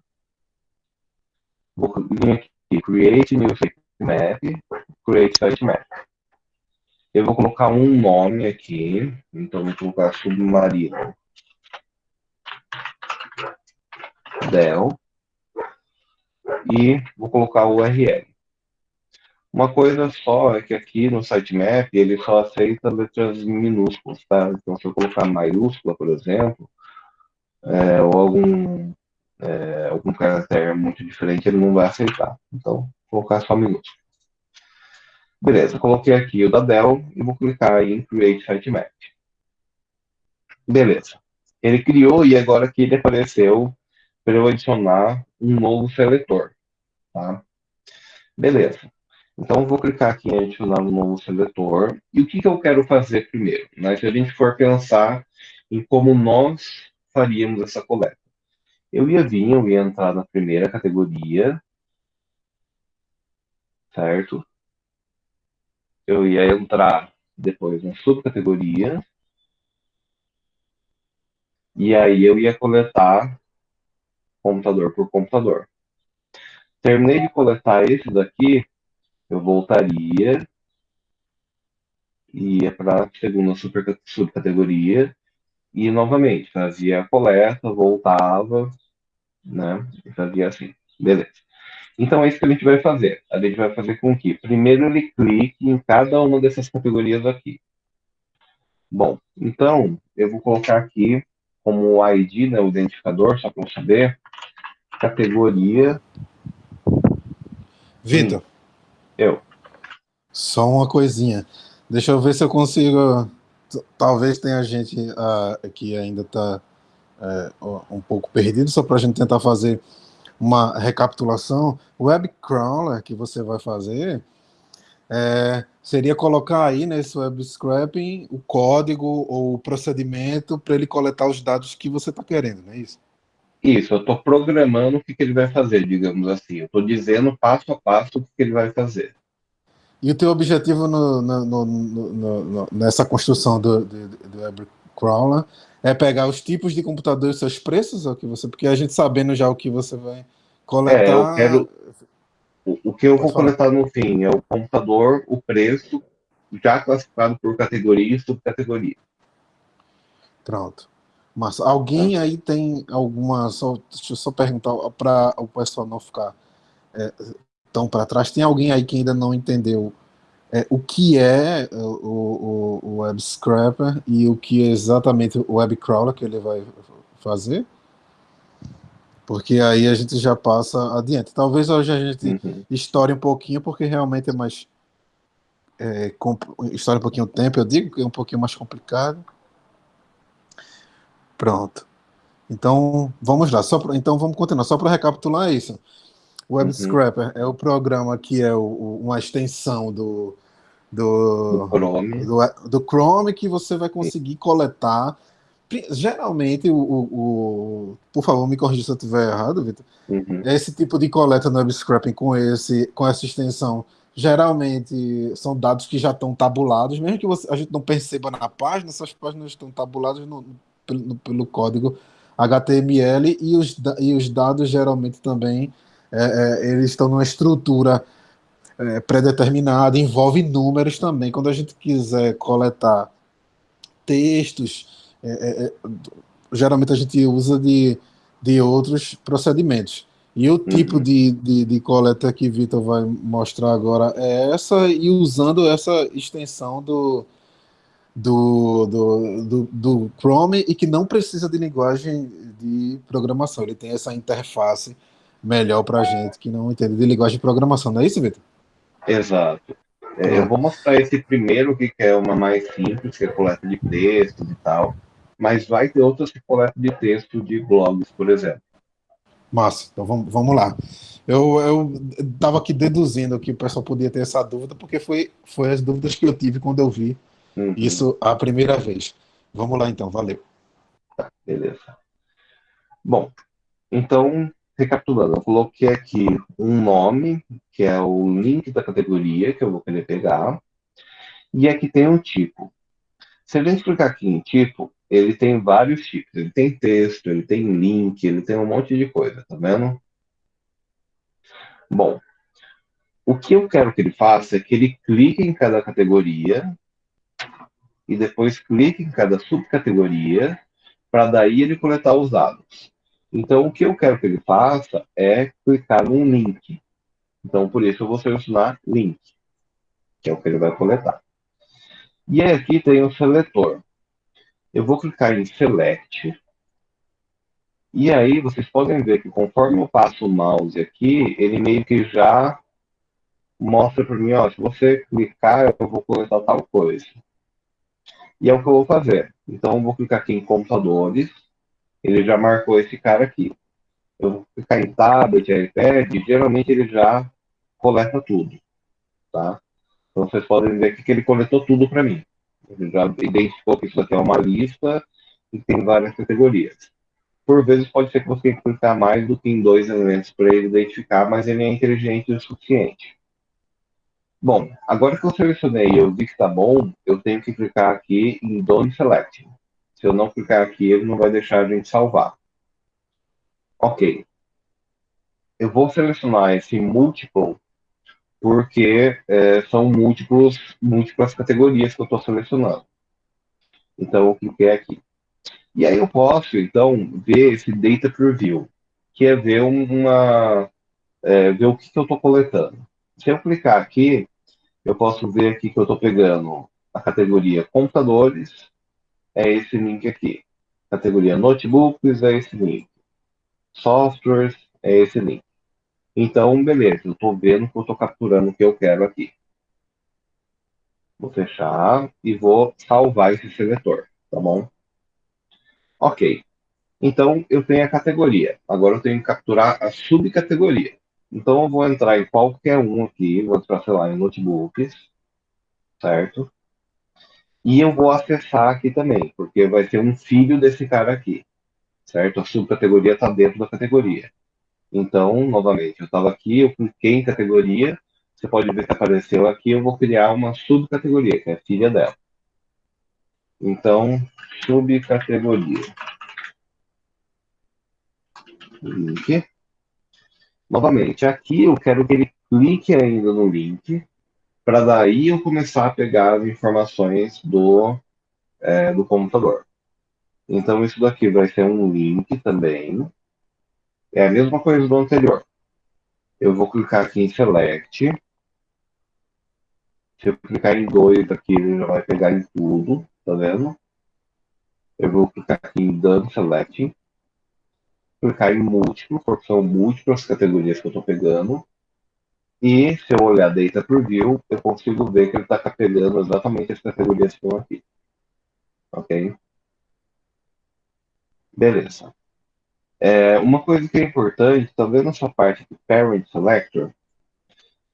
Vou vir aqui, create new sitemap, create sitemap. Eu vou colocar um nome aqui, então vou colocar submarino. Del. E vou colocar o URL. Uma coisa só é que aqui no sitemap ele só aceita letras minúsculas, tá? Então, se eu colocar maiúscula, por exemplo, é, ou algum, é, algum caractere muito diferente, ele não vai aceitar. Então, vou colocar só minúsculo. Beleza, coloquei aqui o da Dell e vou clicar em Create Sitemap. Beleza. Ele criou e agora aqui ele apareceu para eu adicionar um novo seletor. Tá? Beleza. Então, vou clicar aqui em adicionar um novo seletor. E o que, que eu quero fazer primeiro? Né? Se a gente for pensar em como nós faríamos essa coleta. Eu ia vir, eu ia entrar na primeira categoria, certo? Eu ia entrar depois na subcategoria, e aí eu ia coletar computador por computador. Terminei de coletar esse daqui, eu voltaria, ia para a segunda super, subcategoria e novamente fazia a coleta, voltava, né? E fazia assim. Beleza. Então é isso que a gente vai fazer. A gente vai fazer com que primeiro ele clique em cada uma dessas categorias aqui. Bom, então eu vou colocar aqui como ID, né, o identificador, só para eu saber, categoria. Vitor. Eu. Só uma coisinha. Deixa eu ver se eu consigo. Talvez tenha gente uh, que ainda está uh, um pouco perdido, só para a gente tentar fazer uma recapitulação. O web crawler que você vai fazer é, seria colocar aí nesse web scraping o código ou o procedimento para ele coletar os dados que você está querendo, não é isso? Isso, eu estou programando o que, que, ele vai fazer, digamos assim. Eu estou dizendo passo a passo o que, que, ele vai fazer. E o teu objetivo no, no, no, nessa construção do, do, do web crawler é pegar os tipos de computadores, seus preços, o que você, porque a gente sabendo já o que você vai coletar. É, eu quero, o, o que eu vou coletar no fim é o computador, o preço, já classificado por categoria e subcategoria. Pronto. Mas alguém aí tem alguma. Só, deixa eu só perguntar para o pessoal não ficar é, tão para trás. Tem alguém aí que ainda não entendeu é, o que é o, o, o, Web Scrapper e o que é exatamente o Web Crawler que ele vai fazer? Porque aí a gente já passa adiante. Talvez hoje a gente uhum. estoure um pouquinho, porque realmente é mais. É, um pouquinho o tempo, eu digo que é um pouquinho mais complicado. Pronto. Então, vamos lá. Só pra, então, vamos continuar. Só para recapitular isso. O Web uhum. Scrapper é o programa que é o, uma extensão do, do, do, Chrome. Do, do, Chrome que você vai conseguir coletar. Geralmente, o, o, o por favor, me corrija se eu estiver errado, Vitor. Uhum. Esse tipo de coleta no Web Scraping com, esse, com essa extensão geralmente são dados que já estão tabulados, mesmo que você, a gente não perceba na página, essas páginas estão tabuladas no, pelo, pelo código HTML e os, e os dados geralmente também é, é, eles estão numa estrutura é, pré-determinada, envolve números também. Quando a gente quiser coletar textos, é, é, é, geralmente a gente usa de, de outros procedimentos. E o tipo uhum. de, de, de, coleta que Vitor vai mostrar agora é essa, e usando essa extensão do, do, do, do, do, Chrome e que não precisa de linguagem de programação. Ele tem essa interface melhor para a gente que não entende de linguagem de programação. Não é isso, Vitor? Exato. É, eu vou mostrar esse primeiro, que é uma mais simples, que é coleta de textos e tal. Mas vai ter outras que coleta de texto de blogs, por exemplo. Massa, então vamos, vamos lá. Eu estava aqui deduzindo que o pessoal podia ter essa dúvida, porque foi, foi as dúvidas que eu tive quando eu vi Uhum. Isso a primeira vez. Vamos lá então, valeu. Tá, beleza. Bom, então, recapitulando, eu coloquei aqui um nome, que é o link da categoria que eu vou querer pegar, e aqui tem um tipo. Se a gente clicar aqui em tipo, ele tem vários tipos. Ele tem texto, ele tem link, ele tem um monte de coisa, tá vendo? Bom, o que eu quero que ele faça é que ele clique em cada categoria e depois clique em cada subcategoria para daí ele coletar os dados. Então, o que eu quero que ele faça é clicar num link. Então, por isso eu vou selecionar link, que é o que ele vai coletar. E aqui tem o seletor. Eu vou clicar em Select. E aí vocês podem ver que conforme eu passo o mouse aqui, ele meio que já mostra para mim, ó, se você clicar, eu vou coletar tal coisa. E é o que eu vou fazer. Então, eu vou clicar aqui em computadores. Ele já marcou esse cara aqui. Eu vou clicar em tablet, iPad, geralmente ele já coleta tudo, tá? Então, vocês podem ver que ele coletou tudo para mim. Ele já identificou que isso aqui é uma lista e tem várias categorias. Por vezes, pode ser que você tenha que clicar mais do que em dois elementos para ele identificar, mas ele é inteligente o suficiente. Bom, agora que eu selecionei e eu vi que está bom, eu tenho que clicar aqui em Done Select. Se eu não clicar aqui, ele não vai deixar a gente salvar. Ok. Eu vou selecionar esse Multiple porque é, são múltiplos, múltiplas categorias que eu estou selecionando. Então, eu cliquei aqui. E aí eu posso, então, ver esse Data Preview, que é ver uma... É, ver o que, que eu estou coletando. Se eu clicar aqui, eu posso ver aqui que eu estou pegando a categoria computadores, é esse link aqui. Categoria notebooks, é esse link. Softwares, é esse link. Então, beleza, eu estou vendo que eu estou capturando o que eu quero aqui. Vou fechar e vou salvar esse seletor, tá bom? Ok. Então, eu tenho a categoria. Agora eu tenho que capturar a subcategoria. Então, eu vou entrar em qualquer um aqui, vou entrar, sei lá, em notebooks, certo? E eu vou acessar aqui também, porque vai ser um filho desse cara aqui, certo? A subcategoria está dentro da categoria. Então, novamente, eu estava aqui, eu cliquei em categoria, você pode ver que apareceu aqui, eu vou criar uma subcategoria, que é filha dela. Então, subcategoria. Link. Novamente, aqui eu quero que ele clique ainda no link, para daí eu começar a pegar as informações do, é, do computador. Então, isso daqui vai ser um link também. É a mesma coisa do anterior. Eu vou clicar aqui em Select. Se eu clicar em dois aqui, ele já vai pegar em tudo, tá vendo? Eu vou clicar aqui em Done Select. Clicar em múltiplo, porque são múltiplas categorias que eu estou pegando. E se eu olhar Data Preview, eu consigo ver que ele está pegando exatamente as categorias que estão aqui. Ok? Beleza. É, uma coisa que é importante, talvez nessa parte do Parent Selector,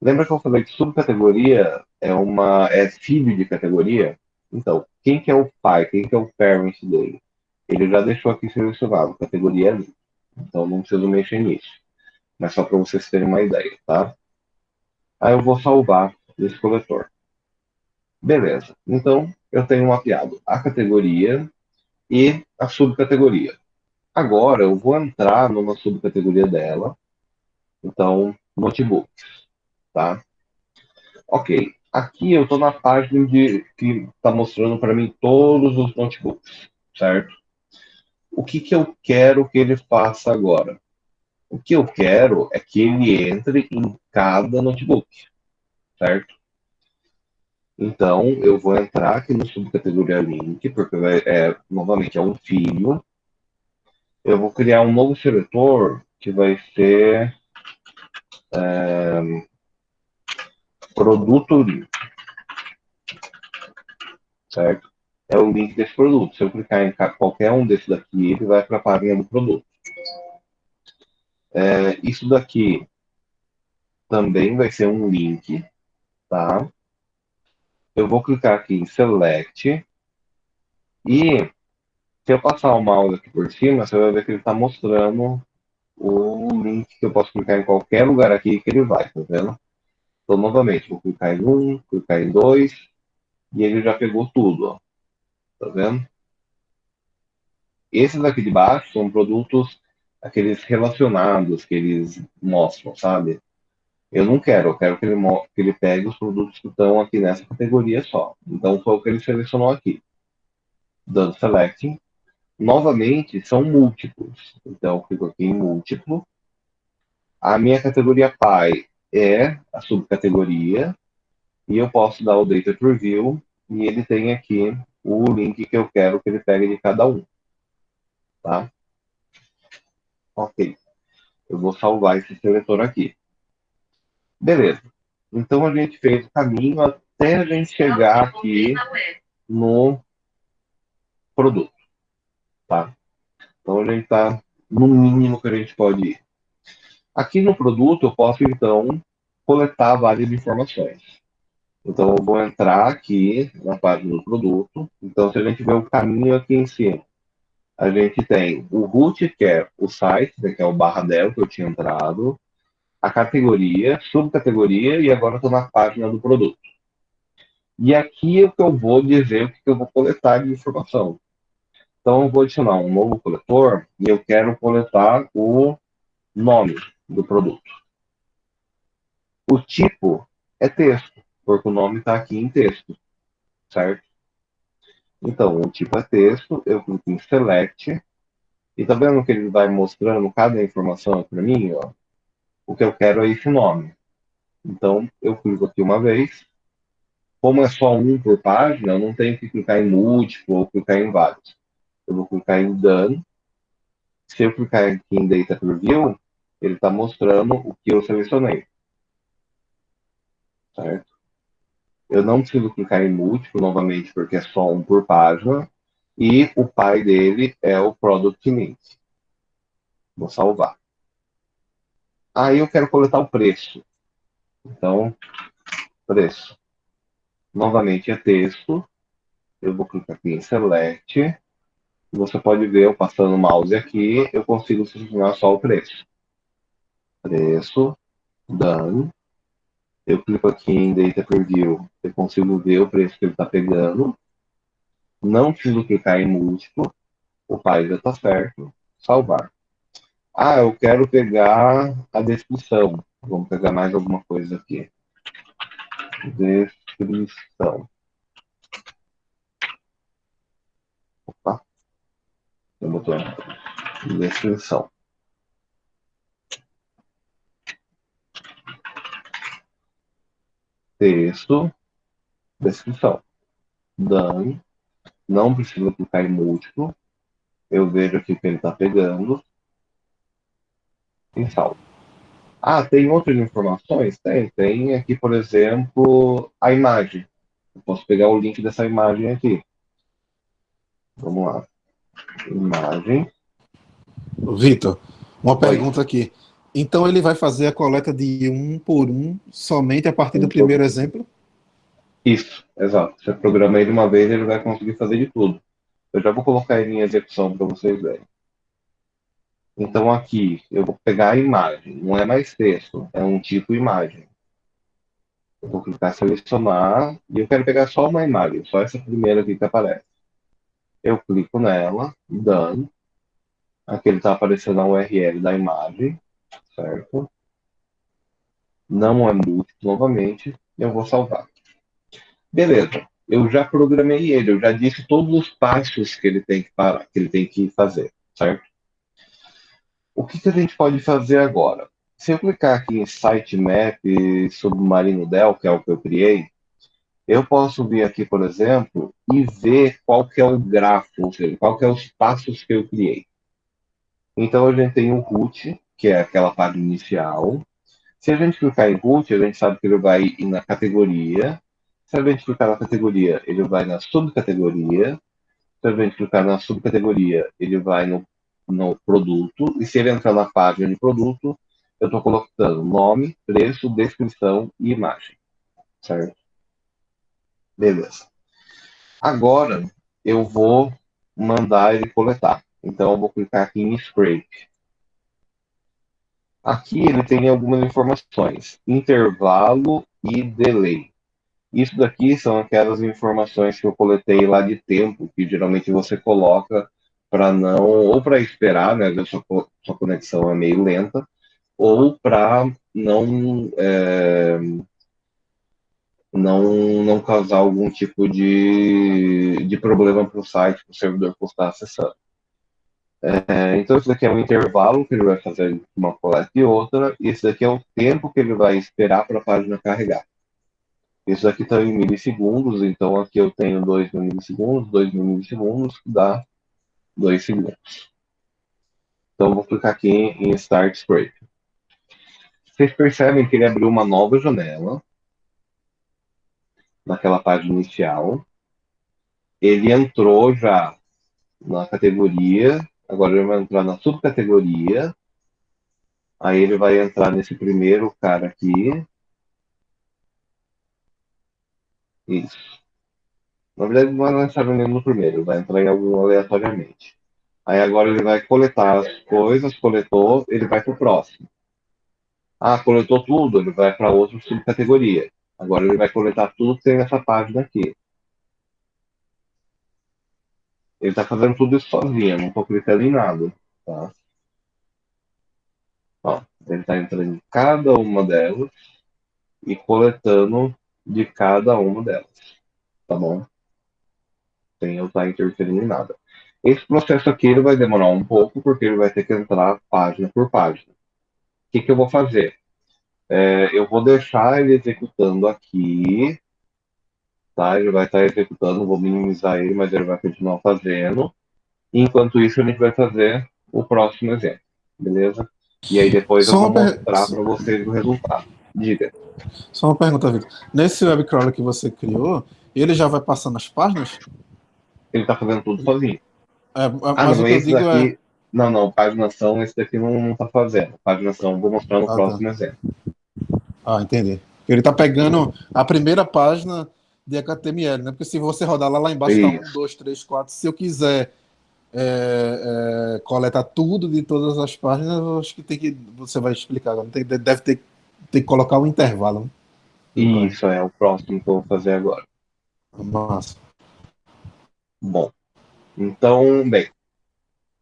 lembra que eu falei que subcategoria é uma é filho de categoria? Então, quem que é o pai, quem que é o parent dele? Ele já deixou aqui selecionado, categoria ali. Então não preciso mexer nisso. Mas só para vocês terem uma ideia, tá? Aí eu vou salvar esse coletor. Beleza. Então, eu tenho mapeado a categoria e a subcategoria. Agora eu vou entrar numa subcategoria dela. Então, notebooks, tá? Ok. Aqui eu estou na página de, que está mostrando para mim todos os notebooks, certo? O que, que eu quero que ele faça agora? O que eu quero é que ele entre em cada notebook, certo? Então, eu vou entrar aqui no subcategoria link, porque é, novamente é um filho, eu vou criar um novo seletor que vai ser é, produto link. Certo? É o link desse produto. Se eu clicar em qualquer um desses daqui, ele vai para a página do produto. É, isso daqui também vai ser um link, tá? Eu vou clicar aqui em Select e Se eu passar o mouse aqui por cima, você vai ver que ele está mostrando o link que eu posso clicar em qualquer lugar aqui que ele vai, tá vendo? Então, novamente, vou clicar em um, clicar em dois, e ele já pegou tudo, ó. Tá vendo? Esses aqui de baixo são produtos, aqueles relacionados que eles mostram, sabe? Eu não quero, eu quero que ele, que ele pegue os produtos que estão aqui nessa categoria só. Então, foi o que ele selecionou aqui. Dando selecting. Novamente, são múltiplos. Então, eu clico aqui em múltiplo. A minha categoria pai é a subcategoria. E eu posso dar o Data Preview. E ele tem aqui o link que eu quero que ele pegue de cada um. Tá? Ok. Eu vou salvar esse seletor aqui. Beleza. Então a gente fez o caminho até a gente chegar aqui no produto. Tá? Então a gente está no mínimo que a gente pode ir. Aqui no produto eu posso então coletar várias informações. Então eu vou entrar aqui na página do produto. Então se a gente ver o caminho aqui em cima, a gente tem o root, que é o site, né, que é o barra del que eu tinha entrado a categoria, subcategoria, e agora estou na página do produto. E aqui é o que eu vou dizer o que eu vou coletar de informação. Então, eu vou adicionar um novo coletor e eu quero coletar o nome do produto. O tipo é texto, porque o nome está aqui em texto, certo? Então, o tipo é texto, eu clico em Select, e tá vendo que ele vai mostrando cada informação para mim, ó? o que eu quero é esse nome. Então, eu clico aqui uma vez. Como é só um por página, eu não tenho que clicar em múltiplo ou clicar em vários. Eu vou clicar em Done. Se eu clicar aqui em Data Preview, ele está mostrando o que eu selecionei. Certo? Eu não preciso clicar em múltiplo novamente, porque é só um por página. E o pai dele é o Product Link. Vou salvar. Aí eu quero coletar o preço. Então, preço. Novamente é texto. Eu vou clicar aqui em Select. Você pode ver, eu passando o mouse aqui, eu consigo selecionar só o preço. Preço, done. Eu clico aqui em Data Preview, eu consigo ver o preço que ele está pegando. Não preciso clicar em múltiplo. O pai já está certo. Salvar. Ah, eu quero pegar a descrição. Vamos pegar mais alguma coisa aqui. Descrição. Opa. Tem um botão. Descrição. Texto. Descrição. Done. Não precisa clicar em múltiplo. Eu vejo aqui que ele está pegando em saldo. Ah, tem outras informações? Tem. Tem aqui, por exemplo, a imagem. Eu posso pegar o link dessa imagem aqui. Vamos lá. Imagem. Vitor, uma Oi. pergunta aqui. Então ele vai fazer a coleta de um por um somente a partir um do primeiro exemplo? Isso, exato. Você programa ele uma vez, ele vai conseguir fazer de tudo. Eu já vou colocar ele em execução para vocês verem. Então aqui eu vou pegar a imagem, não é mais texto, é um tipo imagem. Eu vou clicar selecionar e eu quero pegar só uma imagem, só essa primeira aqui que aparece. Eu clico nela, done. Aqui ele está aparecendo a URL da imagem, certo? Não é múltiplo novamente, eu vou salvar. Beleza, eu já programei ele, eu já disse todos os passos que ele tem que parar, que ele tem que fazer, certo? O que, que a gente pode fazer agora? Se eu clicar aqui em Sitemap Submarino Del, que é o que eu criei, eu posso vir aqui, por exemplo, e ver qual que é o grafo, ou seja, qual que é os passos que eu criei. Então, a gente tem o root, que é aquela página inicial. Se a gente clicar em root, a gente sabe que ele vai ir na categoria. Se a gente clicar na categoria, ele vai na subcategoria. Se a gente clicar na subcategoria, ele vai no no produto, e se ele entrar na página de produto, eu estou colocando nome, preço, descrição e imagem. Certo? Beleza. Agora, eu vou mandar ele coletar. Então eu vou clicar aqui em Scrape. Aqui ele tem algumas informações, intervalo e delay. Isso daqui são aquelas informações que eu coletei lá de tempo, que geralmente você coloca para não, ou para esperar, né, a sua, sua conexão é meio lenta, ou para não, é, não não causar algum tipo de, de problema para o site, para o servidor que está acessando. É, então, isso daqui é um intervalo que ele vai fazer uma coleta e outra, e esse daqui é o tempo que ele vai esperar para a página carregar. Isso aqui está em milissegundos, então aqui eu tenho 2 milissegundos, 2 milissegundos, dá 2 segundos. Então, vou clicar aqui em Start Scrape. Vocês percebem que ele abriu uma nova janela naquela página inicial. Ele entrou já na categoria, agora ele vai entrar na subcategoria. Aí ele vai entrar nesse primeiro cara aqui. Isso. Na verdade, não vai entrar no primeiro, vai entrar em algum aleatoriamente. Aí agora ele vai coletar as coisas, coletou, ele vai para o próximo. Ah, coletou tudo, ele vai para outra subcategoria. Agora ele vai coletar tudo que tem nessa página aqui. Ele está fazendo tudo isso sozinho, não estou clicando em nada. Tá? Ó, ele está entrando em cada uma delas e coletando de cada uma delas. Tá bom? Sem eu estar tá interferindo em nada. Esse processo aqui ele vai demorar um pouco, porque ele vai ter que entrar página por página que, que eu vou fazer? É, eu vou deixar ele executando aqui, tá? Ele vai estar executando, vou minimizar ele, mas ele vai continuar fazendo. Enquanto isso, a gente vai fazer o próximo exemplo, beleza? E aí depois Só eu vou mostrar para vocês o resultado. Diga. Só uma pergunta, Vitor. Nesse web crawler que você criou, ele já vai passando as páginas? Ele está fazendo tudo sozinho. É, mas ah, o que eu digo daqui... é não, não, paginação esse daqui não, não tá fazendo. Paginação, vou mostrar no ah, tá. próximo tá. exemplo. Ah, entendi. Ele tá pegando a primeira página de HTML, né? Porque se você rodar lá, lá embaixo Isso. tá 1, 2, 3, 4. Se eu quiser é, é, coletar tudo de todas as páginas, eu acho que tem que. Você vai explicar. Tem, deve ter, ter que colocar um intervalo. Né? Isso, é o próximo que eu vou fazer agora. Massa. Bom. Então, bem,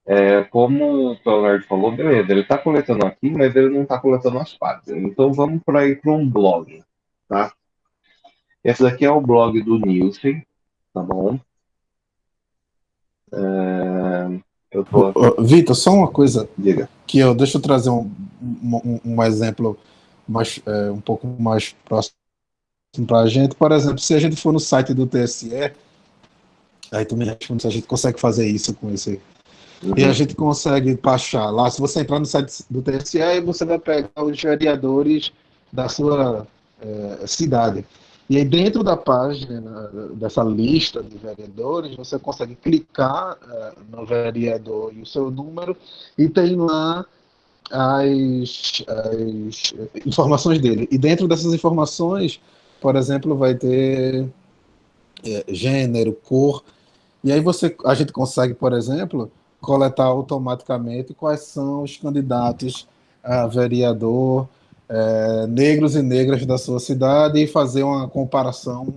é, como o Leonardo falou, beleza, ele está coletando aqui, mas ele não está coletando as páginas. Então vamos para ir para um blog, tá? Esse daqui é o blog do Nielsen, tá bom? É, eu tô... Vitor, só uma coisa. Diga. Que eu, deixa eu trazer um, um, um exemplo mais, é, um pouco mais próximo para a gente. Por exemplo, se a gente for no site do TSE, aí tu me responde se a gente consegue fazer isso com esse Uhum. E a gente consegue baixar lá. Se você entrar no site do TSE, você vai pegar os vereadores da sua é, cidade. E aí, dentro da página, dessa lista de vereadores, você consegue clicar é, no vereador e o seu número, e tem lá as, as informações dele. E dentro dessas informações, por exemplo, vai ter é, gênero, cor. E aí você, a gente consegue, por exemplo, coletar automaticamente quais são os candidatos a vereador é, negros e negras da sua cidade e fazer uma comparação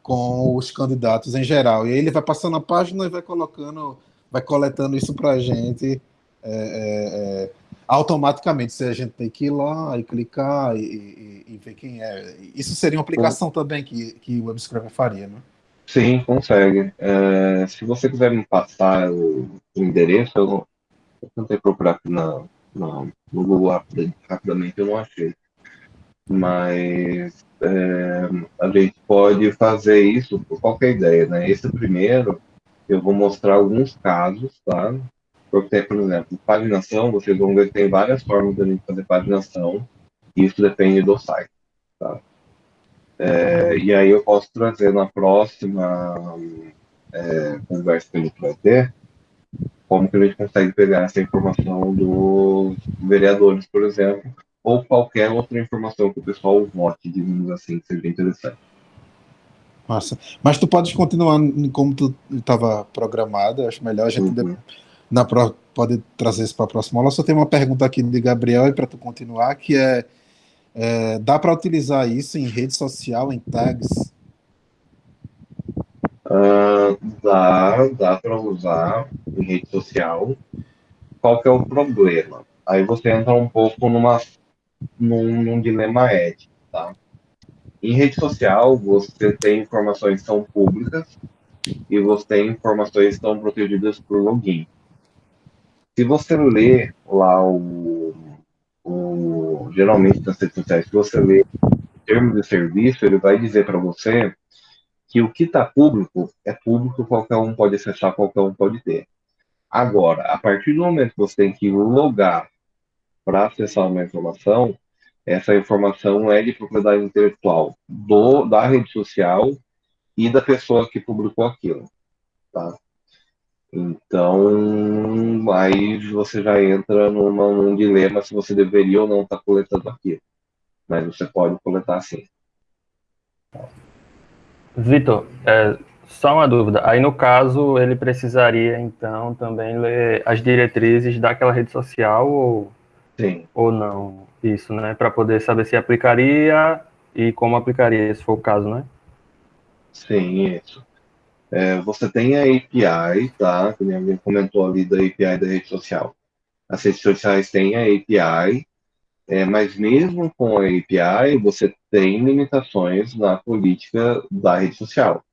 com os candidatos em geral. E aí ele vai passando a página e vai colocando, vai coletando isso para a gente é, é, automaticamente. Se a gente tem que ir lá e clicar e, e, e, ver quem é. Isso seria uma aplicação também que, que o WebScraper faria, né? Sim, consegue. Se você quiser me passar o, o endereço, eu, eu tentei procurar aqui na, na, no Google rapidamente, eu não achei. Mas é, a gente pode fazer isso por qualquer ideia, né? Esse primeiro, eu vou mostrar alguns casos, tá? Porque, por exemplo, paginação, vocês vão ver que tem várias formas de a gente fazer paginação, e isso depende do site, tá? É, e aí eu posso trazer na próxima é, conversa que a gente vai ter como que a gente consegue pegar essa informação dos vereadores, por exemplo, ou qualquer outra informação que o pessoal vote, digamos assim, que seja interessante. Massa. Mas tu podes continuar como tu estava programado, acho melhor a gente uhum. na pro, pode trazer isso para a próxima aula. Só tem uma pergunta aqui de Gabriel e para tu continuar, que é, é dá para utilizar isso em rede social, em tags? Uh, dá, dá para usar em rede social. Qual que é o problema? Aí você entra um pouco numa, num, num dilema ético, tá? Em rede social, você tem informações que são públicas e você tem informações que estão protegidas por login. Se você lê lá o, o geralmente nas redes sociais, se você lê o termo de serviço, ele vai dizer para você que o que está público é público, qualquer um pode acessar, qualquer um pode ter. Agora, a partir do momento que você tem que logar para acessar uma informação, essa informação é de propriedade intelectual do, da rede social e da pessoa que publicou aquilo. Tá? Então, aí você já entra numa, num dilema se você deveria ou não estar tá coletando aquilo. Mas você pode coletar sim. Vitor, é, só uma dúvida. Aí, no caso, ele precisaria, então, também ler as diretrizes daquela rede social ou, sim. ou não? Isso, né? Para poder saber se aplicaria e como aplicaria, se for o caso, né? Sim, isso. É, você tem a API, tá? Que alguém comentou ali da API da rede social. As redes sociais têm a API, é, mas mesmo com a API, você tem limitações na política da rede social.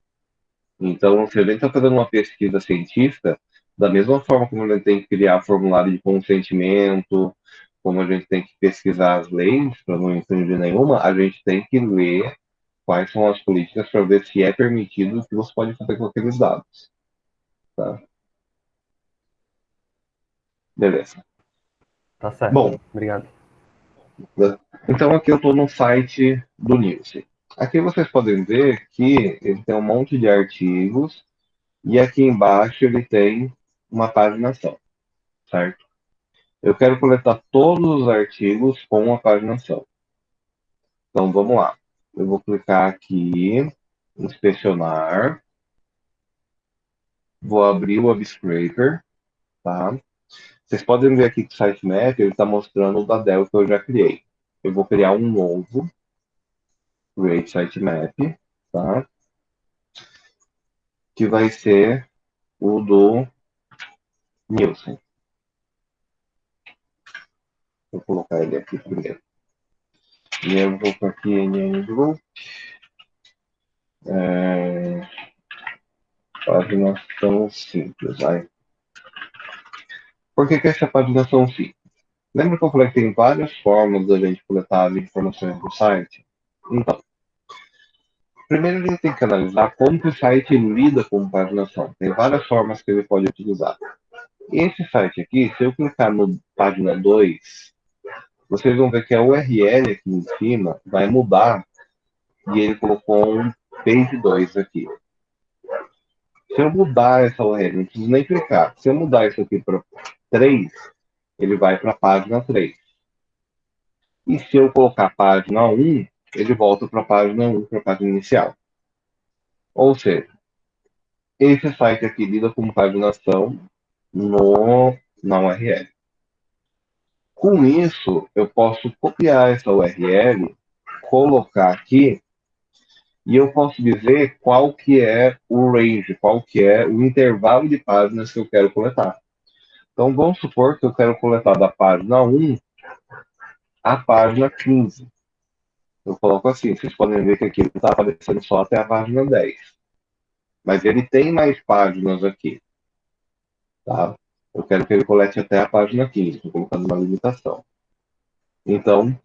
Então, se a gente está fazendo uma pesquisa científica, da mesma forma como a gente tem que criar formulário de consentimento, como a gente tem que pesquisar as leis para não infringir nenhuma, a gente tem que ler quais são as políticas para ver se é permitido o que você pode fazer com aqueles dados. Tá? Beleza. Tá certo. Bom, obrigado. Então aqui eu estou no site do News. Aqui vocês podem ver que ele tem um monte de artigos e aqui embaixo ele tem uma paginação, certo? Eu quero coletar todos os artigos com a paginação. Então, vamos lá. Eu vou clicar aqui, inspecionar. Vou abrir o WebScraper, tá? Vocês podem ver aqui que o sitemap está mostrando o da Dell que eu já criei. Eu vou criar um novo, create sitemap, tá? Que vai ser o do Nielsen. Vou colocar ele aqui primeiro. E eu vou para aqui em Group. É, paginação simples. Vai. Por que, que essa paginação simples? Lembra que eu falei que tem várias formas da gente coletar informações do site? Então, primeiro a gente tem que analisar como que o site lida com paginação. Tem várias formas que ele pode utilizar. Esse site aqui, se eu clicar no página 2, vocês vão ver que a URL aqui em cima vai mudar e ele colocou um page 2 aqui. Se eu mudar essa URL, não preciso nem clicar. Se eu mudar isso aqui para 3, ele vai para a página 3. E se eu colocar a página 1, ele volta para a página 1, para a página inicial. Ou seja, esse site aqui lida com paginação no, na URL. Com isso, eu posso copiar essa URL, colocar aqui, e eu posso dizer qual que é o range, qual que é o intervalo de páginas que eu quero coletar. Então, vamos supor que eu quero coletar da página 1 à página 15. Eu coloco assim, vocês podem ver que aqui está aparecendo só até a página 10. Mas ele tem mais páginas aqui. Tá? Eu quero que ele colete até a página 15, estou colocando uma limitação. Então,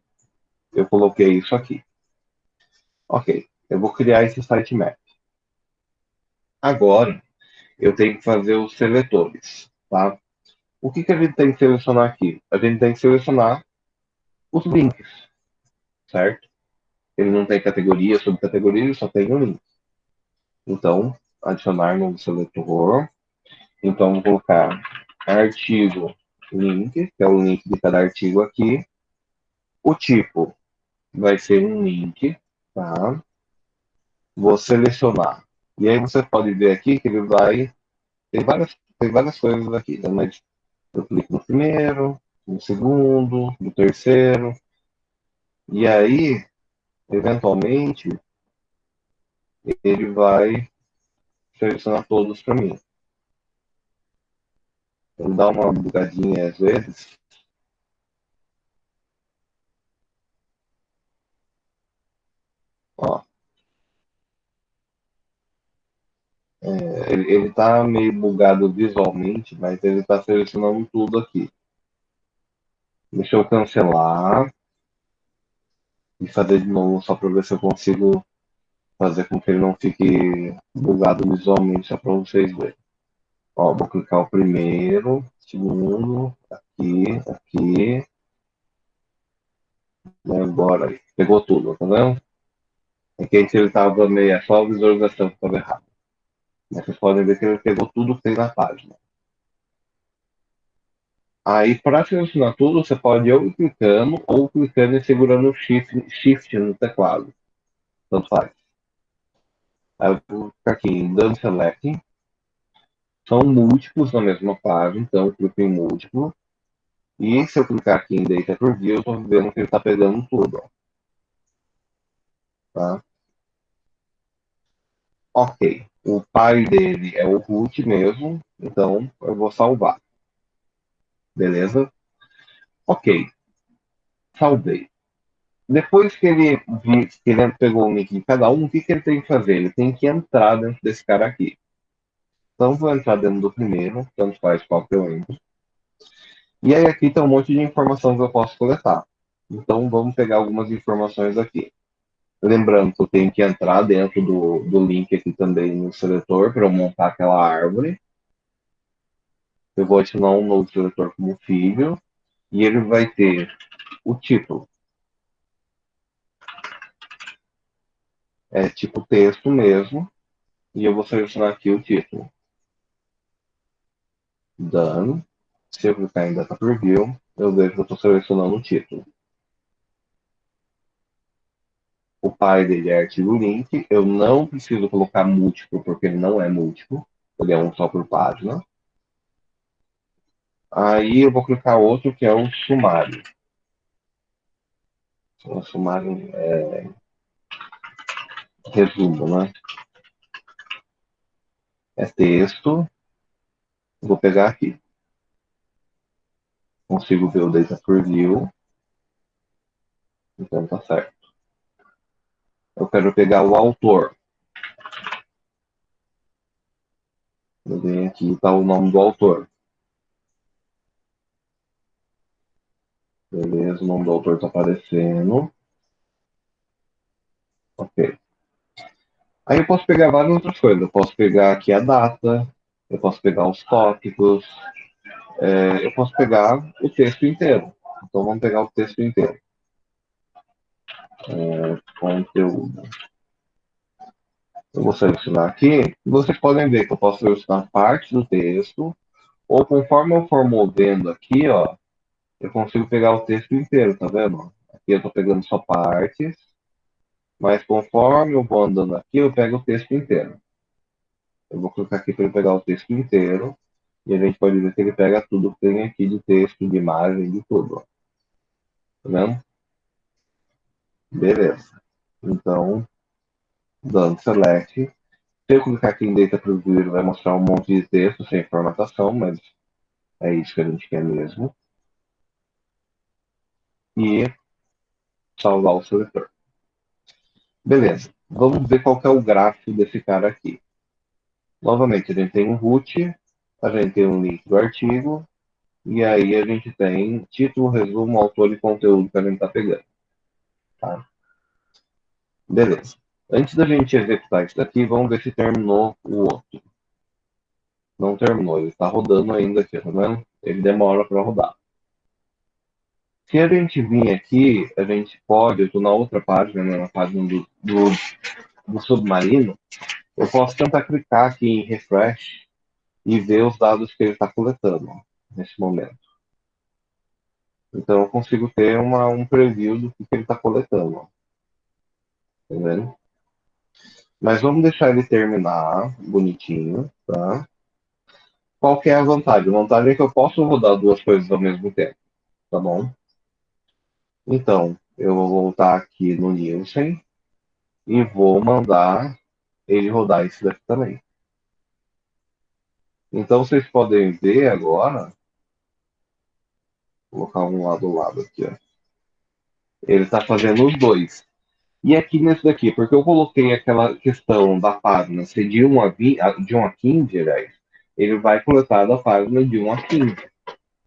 eu coloquei isso aqui. Ok, eu vou criar esse sitemap. Agora, eu tenho que fazer os seletores, tá? O que, que a gente tem que selecionar aqui? A gente tem que selecionar os links, certo? Ele não tem categoria, subcategoria, ele só tem um link. Então, adicionar no seletor. Então, vou colocar artigo link, que é o link de cada artigo aqui. O tipo vai ser um link, tá? vou selecionar. E aí você pode ver aqui que ele vai. Tem várias, tem várias coisas aqui, né? mas eu clico no primeiro, no segundo, no terceiro. E aí, eventualmente, ele vai selecionar todos para mim. Ele dá uma bugadinha às vezes. Ó. É, ele está meio bugado visualmente, mas ele está selecionando tudo aqui. Deixa eu cancelar e fazer de novo só para ver se eu consigo fazer com que ele não fique bugado visualmente, só para vocês verem. Ó, vou clicar o primeiro, segundo, aqui, aqui. E agora, pegou tudo, tá vendo? Aqui ele estava meio, é só a visualização que estava errada. Vocês podem ver que ele pegou tudo que tem na página. Aí, para selecionar tudo, você pode ou clicando ou clicando e segurando o shift, shift no teclado. Tanto faz. Aí eu vou ficar aqui em Done Select. São múltiplos na mesma página, então eu clico em múltiplo. E se eu clicar aqui em Data Preview, eu estou vendo que ele está pegando tudo. Ó. Tá? Ok. O pai dele é o root mesmo, então eu vou salvar. Beleza? Ok. Salvei. Depois que ele, que ele pegou o nick de cada um, o que, que ele tem que fazer? Ele tem que entrar dentro desse cara aqui. Então, vou entrar dentro do primeiro, tanto faz qual que eu entro. E aí aqui tem um monte de informação que eu posso coletar. Então, vamos pegar algumas informações aqui. Lembrando que eu tenho que entrar dentro do, do link aqui também no seletor para eu montar aquela árvore. Eu vou adicionar um novo seletor como filho. E ele vai ter o título. É tipo texto mesmo. E eu vou selecionar aqui o título. Done. Se eu clicar em Data Preview, eu vejo que eu estou selecionando o título. O pai dele é artigo link. Eu não preciso colocar múltiplo, porque ele não é múltiplo. Ele é um só por página. Aí eu vou clicar outro que é o sumário. O sumário é resumo, né? É texto. Vou pegar aqui. Consigo ver o data preview. Então tá certo. Eu quero pegar o autor. Eu venho aqui está o nome do autor. Beleza, o nome do autor está aparecendo. Ok. Aí eu posso pegar várias outras coisas. Eu posso pegar aqui a data, eu posso pegar os tópicos, é, eu posso pegar o texto inteiro. Então vamos pegar o texto inteiro. É, conteúdo. Eu vou selecionar aqui. Vocês podem ver que eu posso selecionar parte do texto, ou conforme eu for movendo aqui, ó, eu consigo pegar o texto inteiro, tá vendo? Aqui eu estou pegando só partes, mas conforme eu vou andando aqui, eu pego o texto inteiro. Eu vou clicar aqui para ele pegar o texto inteiro, e a gente pode ver que ele pega tudo que tem aqui de texto, de imagem, de tudo. Ó. Tá vendo? Beleza. Então, dando select. Se eu clicar aqui em Data Preview, vai mostrar um monte de texto sem formatação, mas é isso que a gente quer mesmo e salvar o seletor. Beleza, vamos ver qual é o gráfico desse cara aqui. Novamente, a gente tem um root, a gente tem um link do artigo, e aí a gente tem título, resumo, autor e conteúdo que a gente está pegando. Tá? Beleza. Antes da gente executar isso daqui, vamos ver se terminou o outro. Não terminou, ele está rodando ainda aqui, tá vendo? Ele demora para rodar. Se a gente vir aqui, a gente pode, eu estou na outra página, né, na página do, do, do, submarino, eu posso tentar clicar aqui em refresh e ver os dados que ele está coletando nesse momento. Então eu consigo ter uma, um preview do que, ele está coletando. Vendo? Mas vamos deixar ele terminar bonitinho, tá? Qual que é a vantagem? A vantagem é que eu posso rodar duas coisas ao mesmo tempo, tá bom? Então, eu vou voltar aqui no Nielsen e vou mandar ele rodar esse daqui também. Então, vocês podem ver agora, vou colocar um lado a lado aqui, ó. Ele está fazendo os dois. E aqui nesse daqui, porque eu coloquei aquela questão da página ser de 1 a, 20, de 1 a 15, aliás, ele vai coletar da página de 1 a 15.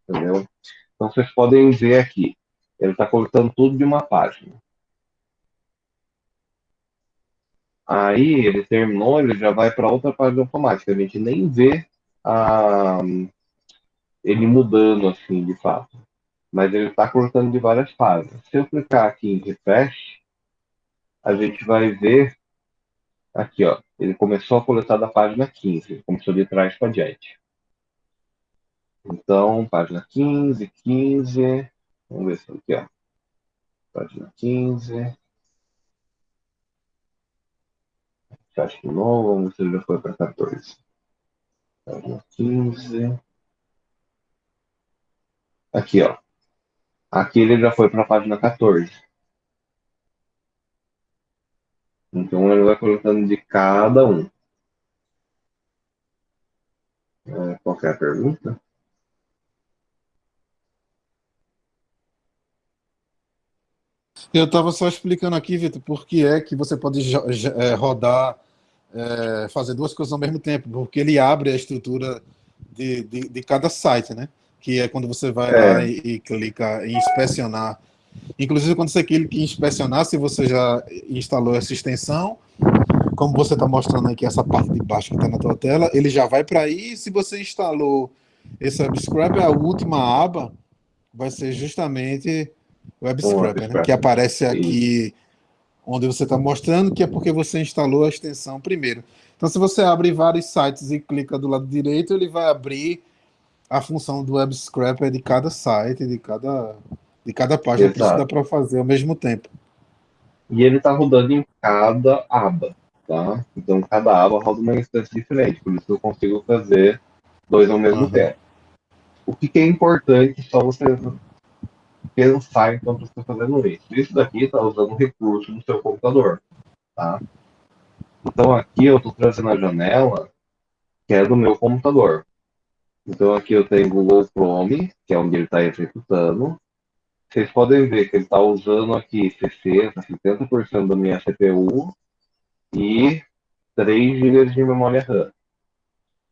Entendeu? Então vocês podem ver aqui. Ele está coletando tudo de uma página. Aí ele terminou, ele já vai para outra página automática. A gente nem vê a, ele mudando assim de fato. Mas ele está coletando de várias páginas. Se eu clicar aqui em refresh, a gente vai ver aqui, ó. Ele começou a coletar da página 15, começou de trás para diante. Então, página 15, 15, vamos ver se aqui, ó. Página 15. Fecha de novo, vamos ver se ele já foi para 14. Página 15. Aqui, ó. Aqui ele já foi para a página 14. Então ele vai colocando de cada um. É, qualquer pergunta? Eu estava só explicando aqui, Vitor, por que é que você pode é, rodar, é, fazer duas coisas ao mesmo tempo, porque ele abre a estrutura de, de, de cada site, né? Que é quando você vai é. lá e, e clica em inspecionar Inclusive, quando você clica em inspecionar, se você já instalou essa extensão, como você está mostrando aqui, essa parte de baixo que está na tua tela, ele já vai para aí. Se você instalou esse Web Scraper, a última aba vai ser justamente o Web Scraper, né? que aparece aqui onde você está mostrando, que é porque você instalou a extensão primeiro. Então, se você abre vários sites e clica do lado direito, ele vai abrir a função do Web Scraper de cada site, de cada de cada página, Exato. isso dá para fazer ao mesmo tempo. E ele está rodando em cada aba, tá? Então, cada aba roda uma instância diferente, por isso eu consigo fazer dois ao mesmo uhum. tempo. O que, que, é importante só você pensar enquanto você está fazendo isso. Isso daqui está usando recurso no seu computador, tá? Então, aqui eu estou trazendo a janela que é do meu computador. Então, aqui eu tenho Google Chrome, que é onde ele está executando, vocês podem ver que ele está usando aqui 60%, 70% da minha CPU e 3 GB de memória RAM.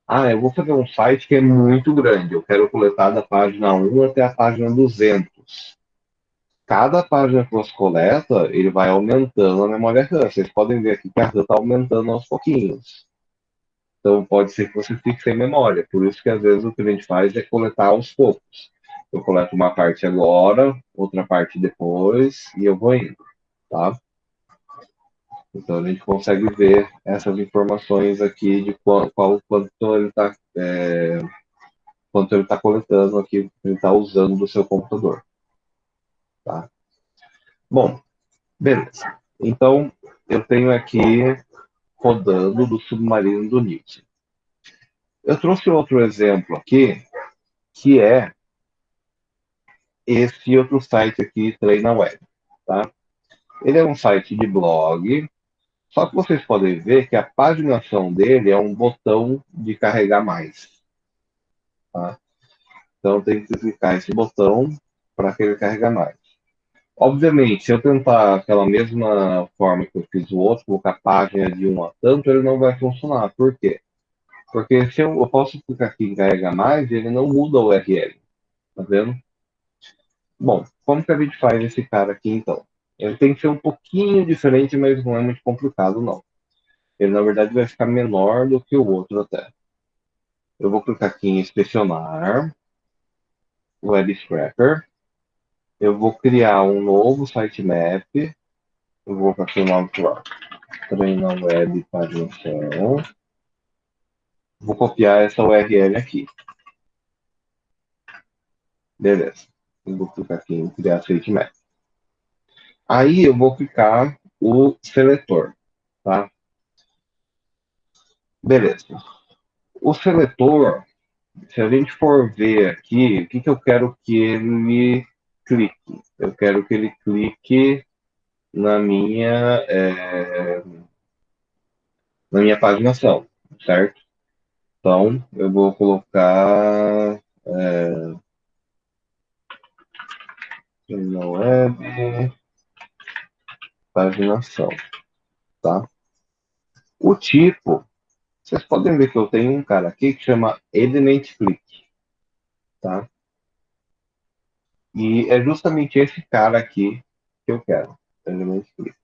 Ah, eu vou fazer um site que é muito grande. Eu quero coletar da página 1 até a página 200. Cada página que você coleta, ele vai aumentando a memória RAM. Vocês podem ver aqui que a RAM está aumentando aos pouquinhos. Então, pode ser que você fique sem memória. Por isso que, às vezes, o que a gente faz é coletar aos poucos eu coleto uma parte agora, outra parte depois, e eu vou indo, tá? Então a gente consegue ver essas informações aqui de qual, qual quanto ele está é, quanto ele está coletando aqui, ele está usando do seu computador, tá? Bom, beleza. Então eu tenho aqui rodando do submarino do Newton. Eu trouxe outro exemplo aqui, que é esse outro site aqui, Treina Web, tá? Ele é um site de blog, só que vocês podem ver que a paginação dele é um botão de carregar mais, tá? Então tem que clicar esse botão para que ele carregue mais. Obviamente, se eu tentar aquela mesma forma que eu fiz o outro, colocar página de um a tanto, ele não vai funcionar. Por quê? Porque se eu, eu posso clicar aqui em carregar mais, ele não muda o URL. Tá vendo? Bom, como que a gente faz esse cara aqui, então? Ele tem que ser um pouquinho diferente, mas não é muito complicado, não. Ele, na verdade, vai ficar menor do que o outro até. Eu vou clicar aqui em inspecionar, Web Scrapper. Eu vou criar um novo sitemap. Eu vou colocar aqui o nome lá. Treina Web Paginação. Vou copiar essa URL aqui. Beleza. Eu vou clicar aqui em criar sitemap. Aí eu vou clicar o seletor, tá? Beleza. O seletor, se a gente for ver aqui, o que, que eu quero que ele clique? Eu quero que ele clique na minha, é, na minha paginação, certo? Então, eu vou colocar é, na web, paginação, tá? O tipo, vocês podem ver que eu tenho um cara aqui que chama Element Click, tá? E é justamente esse cara aqui que eu quero, Element Click.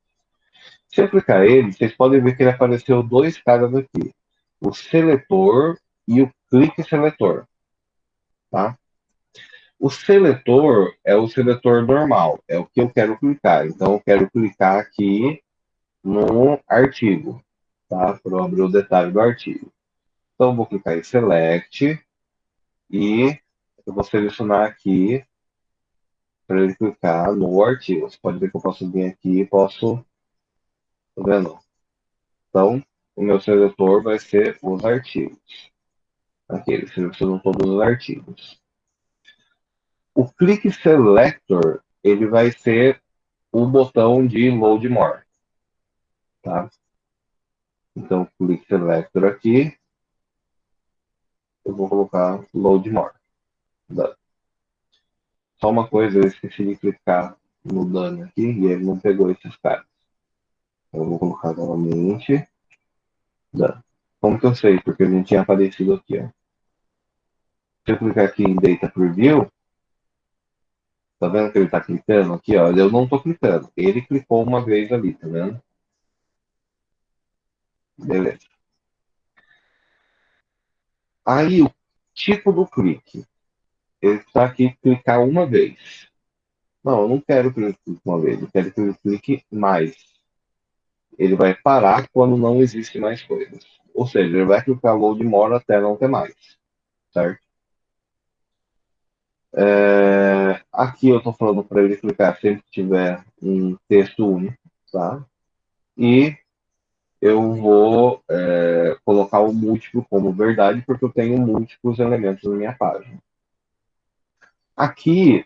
Se eu clicar ele, vocês podem ver que ele apareceu dois caras aqui. O seletor e o clique seletor, tá? O seletor é o seletor normal, é o que eu quero clicar. Então, eu quero clicar aqui no artigo, tá? Para abrir o detalhe do artigo. Então, eu vou clicar em Select e eu vou selecionar aqui para clicar no artigo. Você pode ver que eu posso vir aqui e posso... Tá vendo? Então, o meu seletor vai ser os artigos. Aqui, ele selecionou todos os artigos. O Click Selector, ele vai ser o botão de Load More. Tá? Então, Click Selector aqui. Eu vou colocar Load More. Só uma coisa, eu esqueci de clicar no dano aqui e ele não pegou esses caras. Eu vou colocar novamente. Dano. Como que eu sei? Porque ele não tinha aparecido aqui, ó. Se eu clicar aqui em Data Preview, tá vendo que ele tá clicando aqui, ó? Eu não tô clicando. Ele clicou uma vez ali, tá vendo? Beleza. Aí, o tipo do clique. Ele está aqui clicar uma vez. Não, eu não quero que ele clique uma vez. Eu quero que ele clique mais. Ele vai parar quando não existe mais coisas. Ou seja, ele vai clicar load more até não ter mais. Certo? É, aqui eu estou falando para ele clicar sempre que tiver um texto único, tá? E eu vou é, colocar o múltiplo como verdade, porque eu tenho múltiplos elementos na minha página. Aqui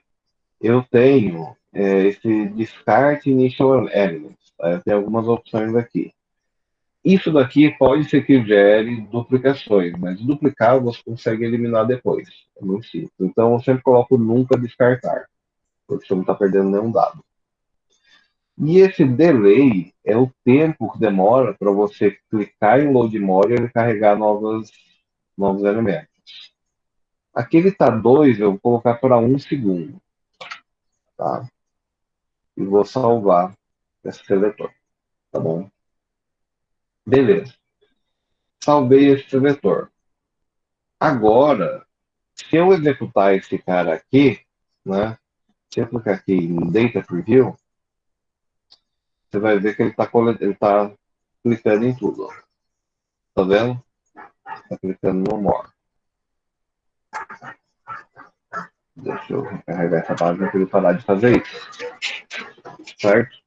eu tenho é, esse Discard Initial Elements. Eu tenho algumas opções aqui. Isso daqui pode ser que gere duplicações, mas duplicar você consegue eliminar depois. É muito simples. Então eu sempre coloco nunca descartar, porque você não está perdendo nenhum dado. E esse delay é o tempo que demora para você clicar em load more e ele carregar novos, novos elementos. Aqui ele está 2, eu vou colocar para 1 um segundo. Tá? E vou salvar esse seletor. Tá bom? Beleza. Salvei esse seletor. Agora, se eu executar esse cara aqui, né? Se eu clicar aqui em Data Preview, você vai ver que ele está ele tá clicando em tudo. Tá vendo? Está clicando no More. Deixa eu recarregar essa página para ele parar de fazer isso. Certo?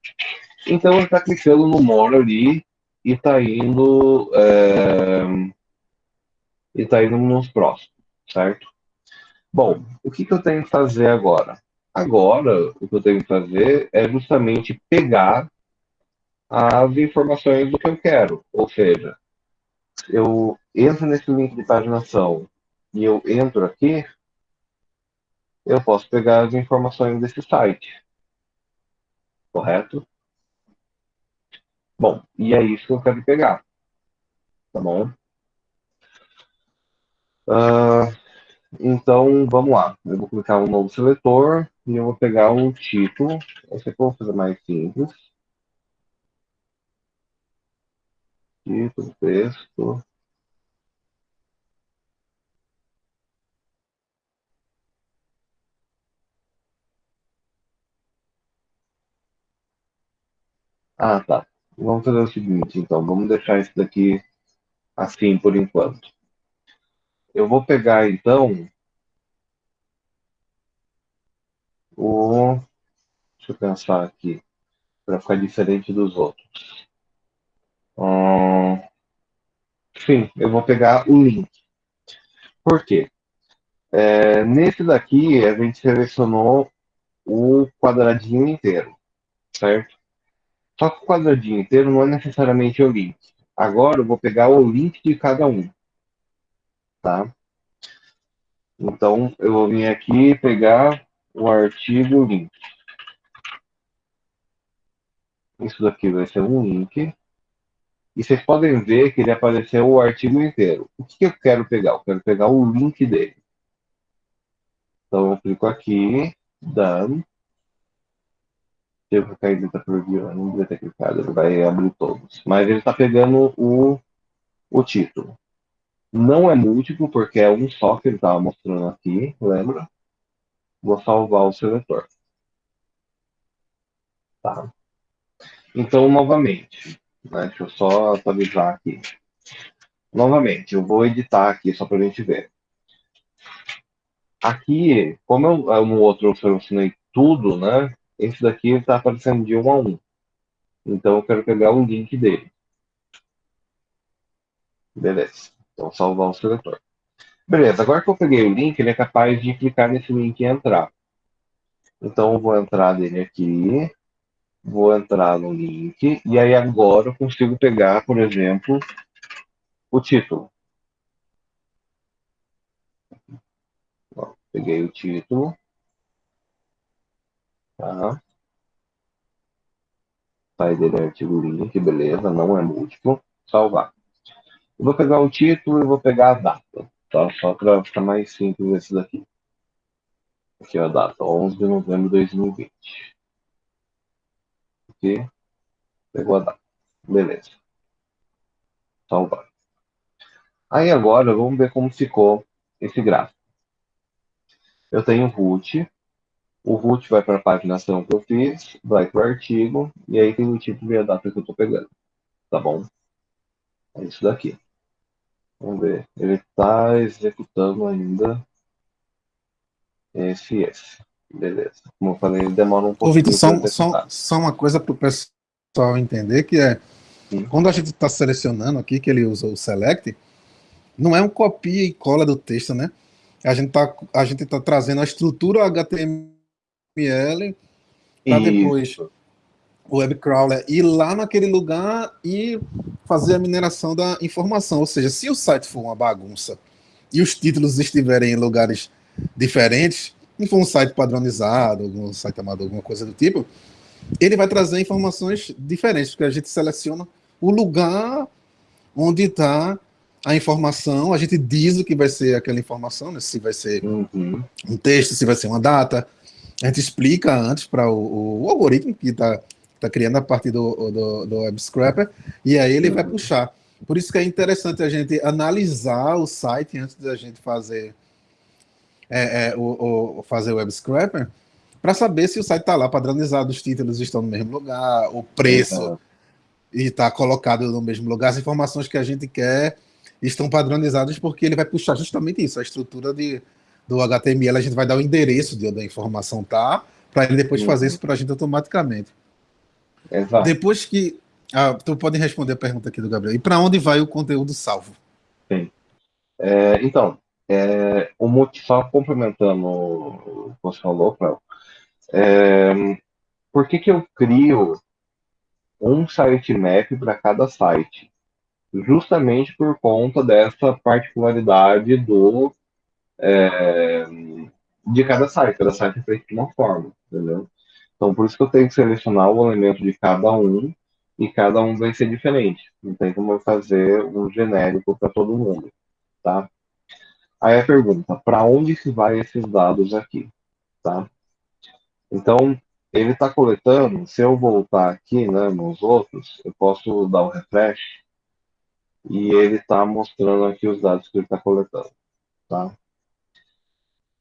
Então ele está clicando no More ali e está indo é, e está indo nos próximos, certo? Bom, o que, que eu tenho que fazer agora? Agora, o que eu tenho que fazer é justamente pegar as informações do que eu quero. Ou seja, eu entro nesse link de paginação e eu entro aqui, eu posso pegar as informações desse site. Correto? Bom, e é isso que eu quero pegar. Tá bom? Uh, então, vamos lá. Eu vou clicar um novo seletor e eu vou pegar um título. Esse aqui eu vou fazer mais simples. Título, texto. Ah, tá. Vamos fazer o seguinte, então. Vamos deixar isso daqui assim por enquanto. Eu vou pegar, então, o... Deixa eu pensar aqui, para ficar diferente dos outros. Hum, Sim, eu vou pegar o link. Por quê? É, nesse daqui, a gente selecionou o quadradinho inteiro, certo? Só que o quadradinho inteiro não é necessariamente o link. Agora eu vou pegar o link de cada um, tá? Então, eu vou vir aqui pegar o artigo link. Isso daqui vai ser um link. E vocês podem ver que ele apareceu o artigo inteiro. O que eu quero pegar? Eu quero pegar o link dele. Então, eu clico aqui, done. Devo clicar em data preview, eu não devia ter clicado, ele vai abrir todos. Mas ele está pegando o, o título. Não é múltiplo, porque é um só que ele estava mostrando aqui, lembra? Vou salvar o seletor. Tá. Então, novamente, né, deixa eu só atualizar aqui. Novamente, eu vou editar aqui só para a gente ver. Aqui, como eu, no outro eu selecionei tudo, né? Esse daqui está aparecendo de um a um. Então eu quero pegar o link dele. Beleza. Então salvar o seletor. Beleza, agora que eu peguei o link, ele é capaz de clicar nesse link e entrar. Então eu vou entrar nele aqui, vou entrar no link, e aí agora eu consigo pegar, por exemplo, o título. Peguei o título. Tá. Sai dele artigo link, beleza, não é múltiplo. Salvar. Eu vou pegar o título e vou pegar a data, tá? Só para ficar mais simples esse daqui. Aqui é a data, 11 de novembro de 2020. Aqui, pegou a data. Beleza. Salvar. Aí agora, vamos ver como ficou esse gráfico. Eu tenho root, o root vai para a paginação que eu fiz, vai para o artigo, e aí tem o título e a data que eu estou pegando. Tá bom? É isso daqui. Vamos ver. Ele está executando ainda esse esse. Beleza. Como eu falei, ele demora um pouco. Ô, Vitor, só, só, só, uma coisa para o pessoal entender, que é, Sim. quando a gente está selecionando aqui, que ele usa o select, não é um copia e cola do texto, né? A gente tá, gente tá trazendo a estrutura HTML para depois o web crawler ir lá naquele lugar e fazer a mineração da informação. Ou seja, se o site for uma bagunça e os títulos estiverem em lugares diferentes, não for um site padronizado, algum site amador, alguma coisa do tipo, ele vai trazer informações diferentes, porque a gente seleciona o lugar onde está a informação, a gente diz o que vai ser aquela informação, né? se vai ser uhum. um texto, se vai ser uma data, a gente explica antes para o, o, algoritmo que está tá criando a partir do, do, do Web Scrapper, e aí ele vai puxar. Por isso que é interessante a gente analisar o site antes da gente fazer, é, é, o, o, fazer o Web Scrapper, para saber se o site está lá padronizado, os títulos estão no mesmo lugar, o preço uhum. está colocado no mesmo lugar, as informações que a gente quer estão padronizados porque ele vai puxar justamente isso, a estrutura de, do HTML, a gente vai dar o endereço de onde a informação tá, para ele depois uhum. fazer isso para a gente automaticamente. Exato. Depois que... Ah, tu pode responder a pergunta aqui do Gabriel. E para onde vai o conteúdo salvo? Sim. É, então, é, o só complementando o que você falou, Cléo, é, por que, que eu crio um sitemap para cada site? justamente por conta dessa particularidade do é, de cada site. Cada site é feito de uma forma, entendeu? Então, por isso que eu tenho que selecionar o elemento de cada um e cada um vai ser diferente. Não tem como eu fazer um genérico para todo mundo, tá? Aí a pergunta, para onde se vai esses dados aqui, tá? Então, ele está coletando, se eu voltar aqui, né, nos outros, eu posso dar um refresh, e ele está mostrando aqui os dados que ele está coletando. Tá?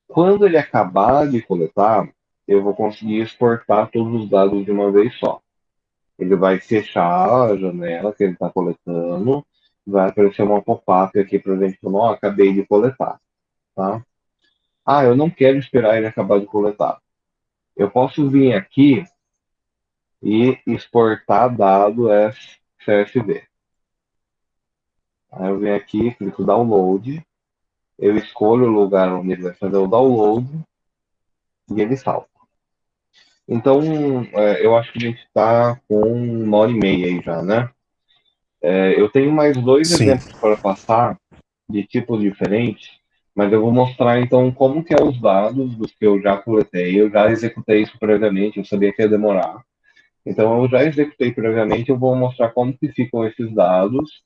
Quando ele acabar de coletar, eu vou conseguir exportar todos os dados de uma vez só. Ele vai fechar a janela que ele está coletando, vai aparecer uma pop-up aqui para a gente falar, oh, acabei de coletar. Tá? Ah, eu não quero esperar ele acabar de coletar. Eu posso vir aqui e exportar dado CSV. Aí eu venho aqui, clico download, eu escolho o lugar onde ele vai fazer o download e ele salva. Então, é, eu acho que a gente está com uma hora e meia aí já, né? É, eu tenho mais dois Sim. exemplos para passar de tipos diferentes, mas eu vou mostrar então como que é os dados dos que eu já coletei. Eu já executei isso previamente, eu sabia que ia demorar. Então eu já executei previamente, eu vou mostrar como que ficam esses dados.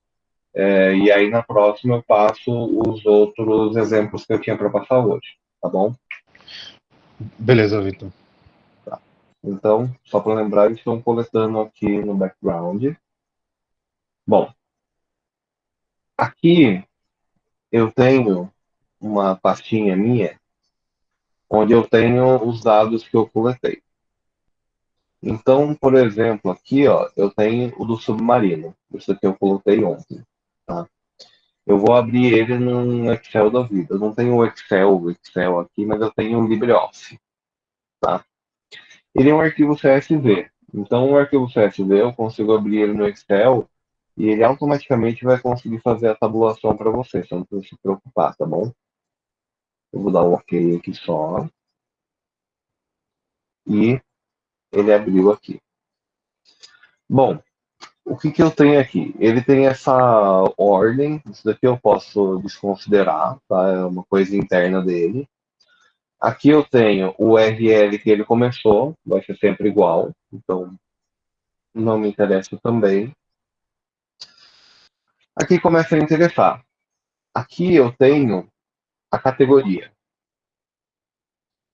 É, e aí na próxima eu passo os outros exemplos que eu tinha para passar hoje, tá bom? Beleza, Vitor. Então, só para lembrar, estão coletando aqui no background. Bom, aqui eu tenho uma pastinha minha onde eu tenho os dados que eu coletei. Então, por exemplo, aqui ó, eu tenho o do submarino. Isso aqui eu coletei ontem. Tá? Eu vou abrir ele num Excel da vida. Eu não tenho o Excel, Excel aqui, mas eu tenho o LibreOffice. Tá? Ele é um arquivo CSV. Então, o arquivo CSV eu consigo abrir ele no Excel e ele automaticamente vai conseguir fazer a tabulação para você. Você não precisa se preocupar, tá bom? Eu vou dar um OK aqui só. E ele abriu aqui. Bom, o que, que eu tenho aqui? Ele tem essa ordem, isso daqui eu posso desconsiderar, tá? É uma coisa interna dele. Aqui eu tenho o URL que ele começou, vai ser sempre igual, então não me interessa também. Aqui começa a interessar. Aqui eu tenho a categoria.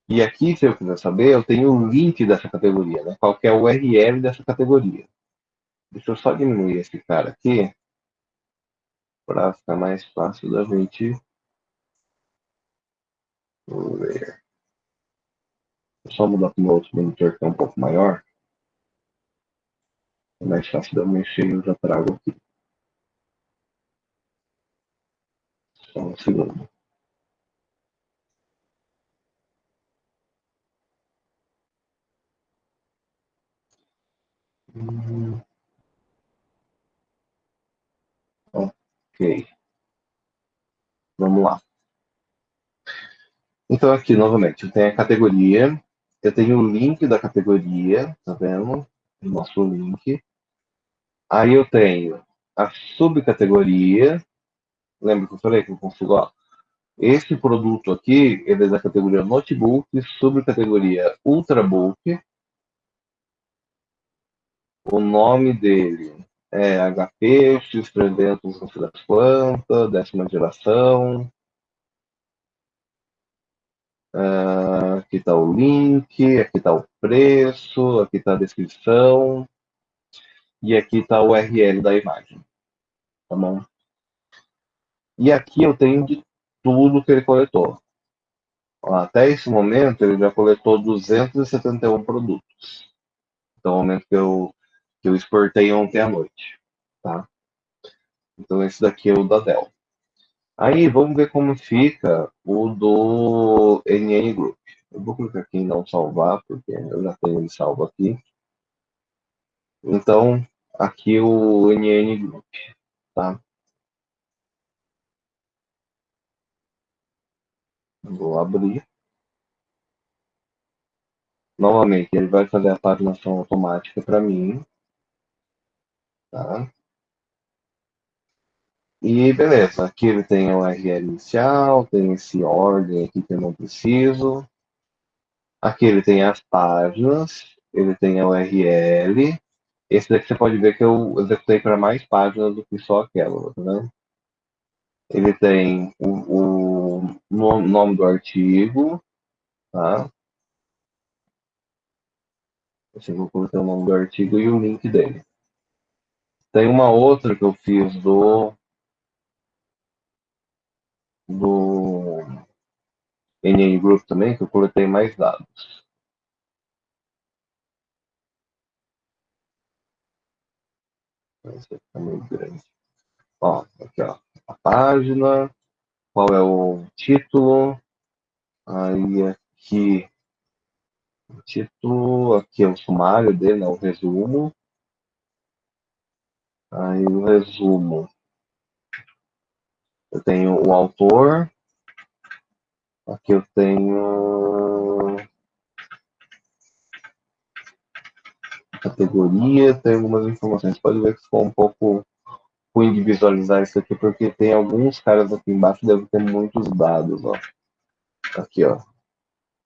E aqui, se eu quiser saber, eu tenho o link dessa categoria, né? qual é o URL dessa categoria. Deixa eu só diminuir esse cara aqui, para ficar mais fácil da gente ver. Vou só mudar para o outro monitor que é um pouco maior. É mais fácil de eu mexer e eu já trago aqui. Só um segundo. Hum. Ok. Vamos lá. Então aqui, novamente, eu tenho a categoria, eu tenho o link da categoria, tá vendo? O nosso link. Aí eu tenho a subcategoria. Lembra que eu falei que eu consigo, ó, esse produto aqui, ele é da categoria Notebook, subcategoria Ultrabook. O nome dele é HP, X300 das plantas, décima geração. Uh, aqui está o link, aqui está o preço, aqui está a descrição. E aqui está o URL da imagem. Tá bom? E aqui eu tenho de tudo que ele coletou. Até esse momento, ele já coletou 271 produtos. Então, o momento que eu, que eu exportei ontem à noite. Tá? Então, esse daqui é o da Dell. Aí, vamos ver como fica o do NN Group. Eu vou clicar aqui em não salvar, porque eu já tenho ele salvo aqui. Então, aqui o NN Group, tá? Vou abrir. Novamente, ele vai fazer a paginação automática para mim. Tá? E beleza, aqui ele tem o URL inicial, tem esse ordem aqui que eu não preciso. Aqui ele tem as páginas, ele tem a URL. Esse daqui você pode ver que eu executei para mais páginas do que só aquela, vendo? Ele tem o, o nome do artigo, tá? Assim, vou colocar o nome do artigo e o link dele. Tem uma outra que eu fiz do do NN Group também, que eu coletei mais dados. Esse fica meio grande. Ó, aqui ó, a página, qual é o título, aí aqui o título, aqui é o sumário dele, né, o resumo. Aí o resumo Eu tenho o autor. Aqui eu tenho categoria, tem algumas informações. Pode ver que ficou um pouco ruim de visualizar isso aqui, porque tem alguns caras aqui embaixo, deve ter muitos dados, ó. Aqui, ó.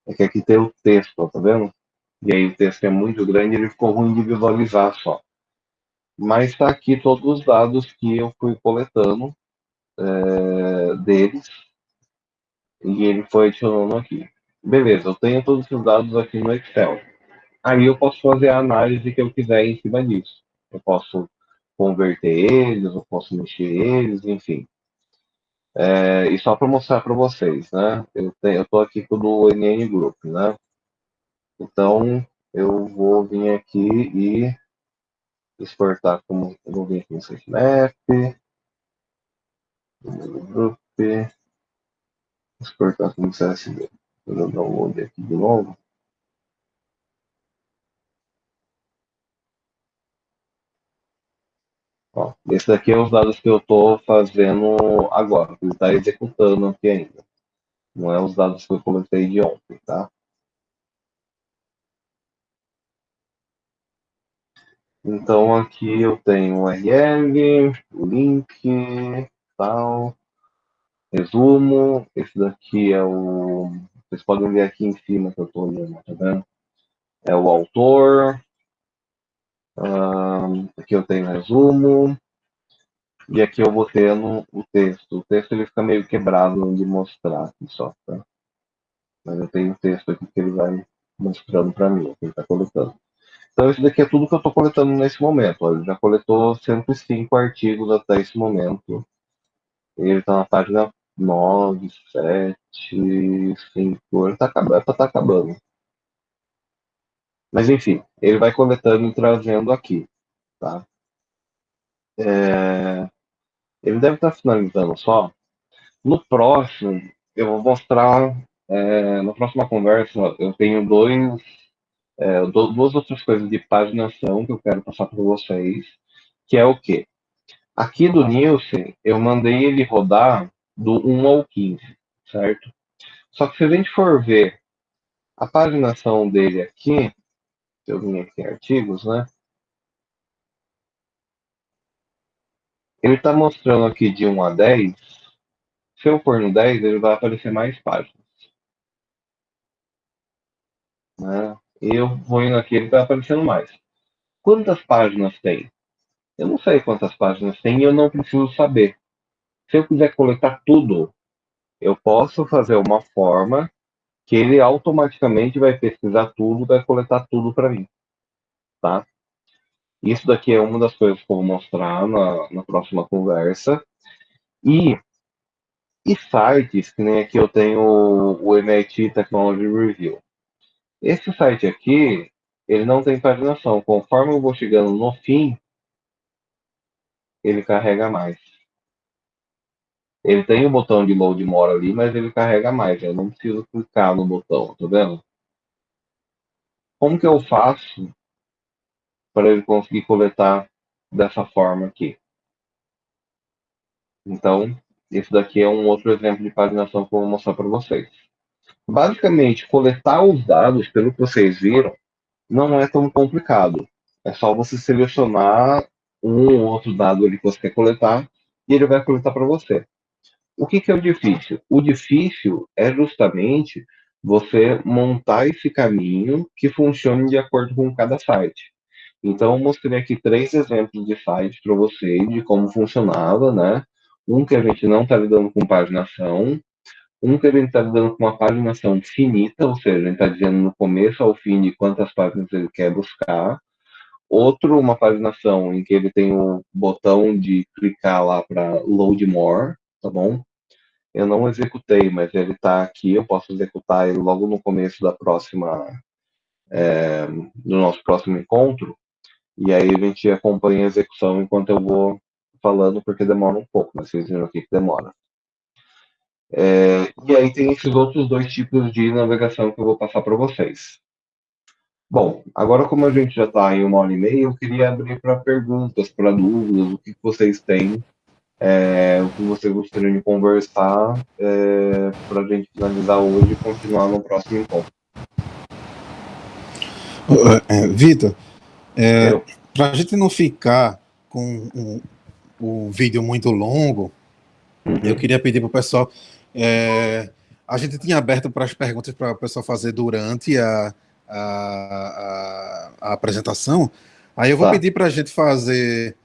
É que aqui tem o texto, ó, tá vendo? E aí o texto é muito grande, ele ficou ruim de visualizar só. Mas está aqui todos os dados que eu fui coletando é, deles. E ele foi adicionando aqui. Beleza, eu tenho todos esses dados aqui no Excel. Aí eu posso fazer a análise que eu quiser em cima disso. Eu posso converter eles, eu posso mexer eles, enfim. É, e só para mostrar para vocês, né? Eu estou aqui com o NN Group, né? Então, eu vou vir aqui e exportar como vou vir aqui no Sitemap, Group, exportar como CSV. Vou dar um download aqui de novo. Ó, esse daqui é os dados que eu estou fazendo agora, ele está executando aqui ainda. Não é os dados que eu coletei de ontem, tá? Então aqui eu tenho o URL, o link, tal, resumo. Esse daqui é o. Vocês podem ver aqui em cima que eu estou olhando, tá vendo? É o autor, aqui eu tenho resumo. E aqui eu vou tendo o texto. O texto ele fica meio quebrado de mostrar aqui só, tá? Mas eu tenho o texto aqui que ele vai mostrando para mim, que ele está coletando. Então, isso daqui é tudo que eu estou coletando nesse momento. Ele já coletou 105 artigos até esse momento. Ele está na página 9, 7, 5. Ele está acabando, tá acabando. Mas enfim, ele vai coletando e trazendo aqui, tá? É, ele deve estar finalizando só. No próximo, eu vou mostrar, é, na próxima conversa, eu tenho dois, é, duas outras coisas de paginação que eu quero passar para vocês, que é o quê? Aqui do Nielsen, eu mandei ele rodar do 1 ao 15, certo? Só que se a gente for ver a paginação dele aqui, eu vim aqui em artigos, né? Ele está mostrando aqui de 1 a 10. Se eu for no 10, ele vai aparecer mais páginas. Né? Eu vou indo aqui, ele está aparecendo mais. Quantas páginas tem? Eu não sei quantas páginas tem e eu não preciso saber. Se eu quiser coletar tudo, eu posso fazer uma forma que ele automaticamente vai pesquisar tudo, vai coletar tudo para mim, tá? Isso daqui é uma das coisas que eu vou mostrar na, na próxima conversa. E, e sites, que nem aqui eu tenho o MIT Technology Review. Esse site aqui, ele não tem paginação. Conforme eu vou chegando no fim, ele carrega mais. Ele tem o botão de load more ali, mas ele carrega mais. Eu não preciso clicar no botão, tá vendo? Como que eu faço para ele conseguir coletar dessa forma aqui? Então, esse daqui é um outro exemplo de paginação que eu vou mostrar para vocês. Basicamente, coletar os dados, pelo que vocês viram, não é tão complicado. É só você selecionar um ou outro dado ali que você quer coletar e ele vai coletar para você. O que, que é o difícil? O difícil é justamente você montar esse caminho que funcione de acordo com cada site. Então, eu mostrei aqui três exemplos de sites para vocês, de como funcionava, né? Um que a gente não está lidando com paginação, um que a gente está lidando com uma paginação finita, ou seja, a gente está dizendo no começo ao fim de quantas páginas ele quer buscar. Outro, uma paginação em que ele tem o botão de clicar lá para load more, tá bom? Eu não executei, mas ele está aqui, eu posso executar ele logo no começo da próxima, é, do nosso próximo encontro, e aí a gente acompanha a execução enquanto eu vou falando, porque demora um pouco, mas vocês viram aqui que demora. É, e aí tem esses outros dois tipos de navegação que eu vou passar para vocês. Bom, agora como a gente já está em uma hora e meia, eu queria abrir para perguntas, para dúvidas, o que vocês têm é, o que vocês gostariam de conversar é, para a gente finalizar hoje e continuar no próximo encontro. É, Vitor, é, para a gente não ficar com um, um vídeo muito longo, uhum. eu queria pedir para o pessoal. É, a gente tinha aberto para as perguntas para o pessoal fazer durante a, a, a, a apresentação. Aí eu vou tá. pedir para a gente fazer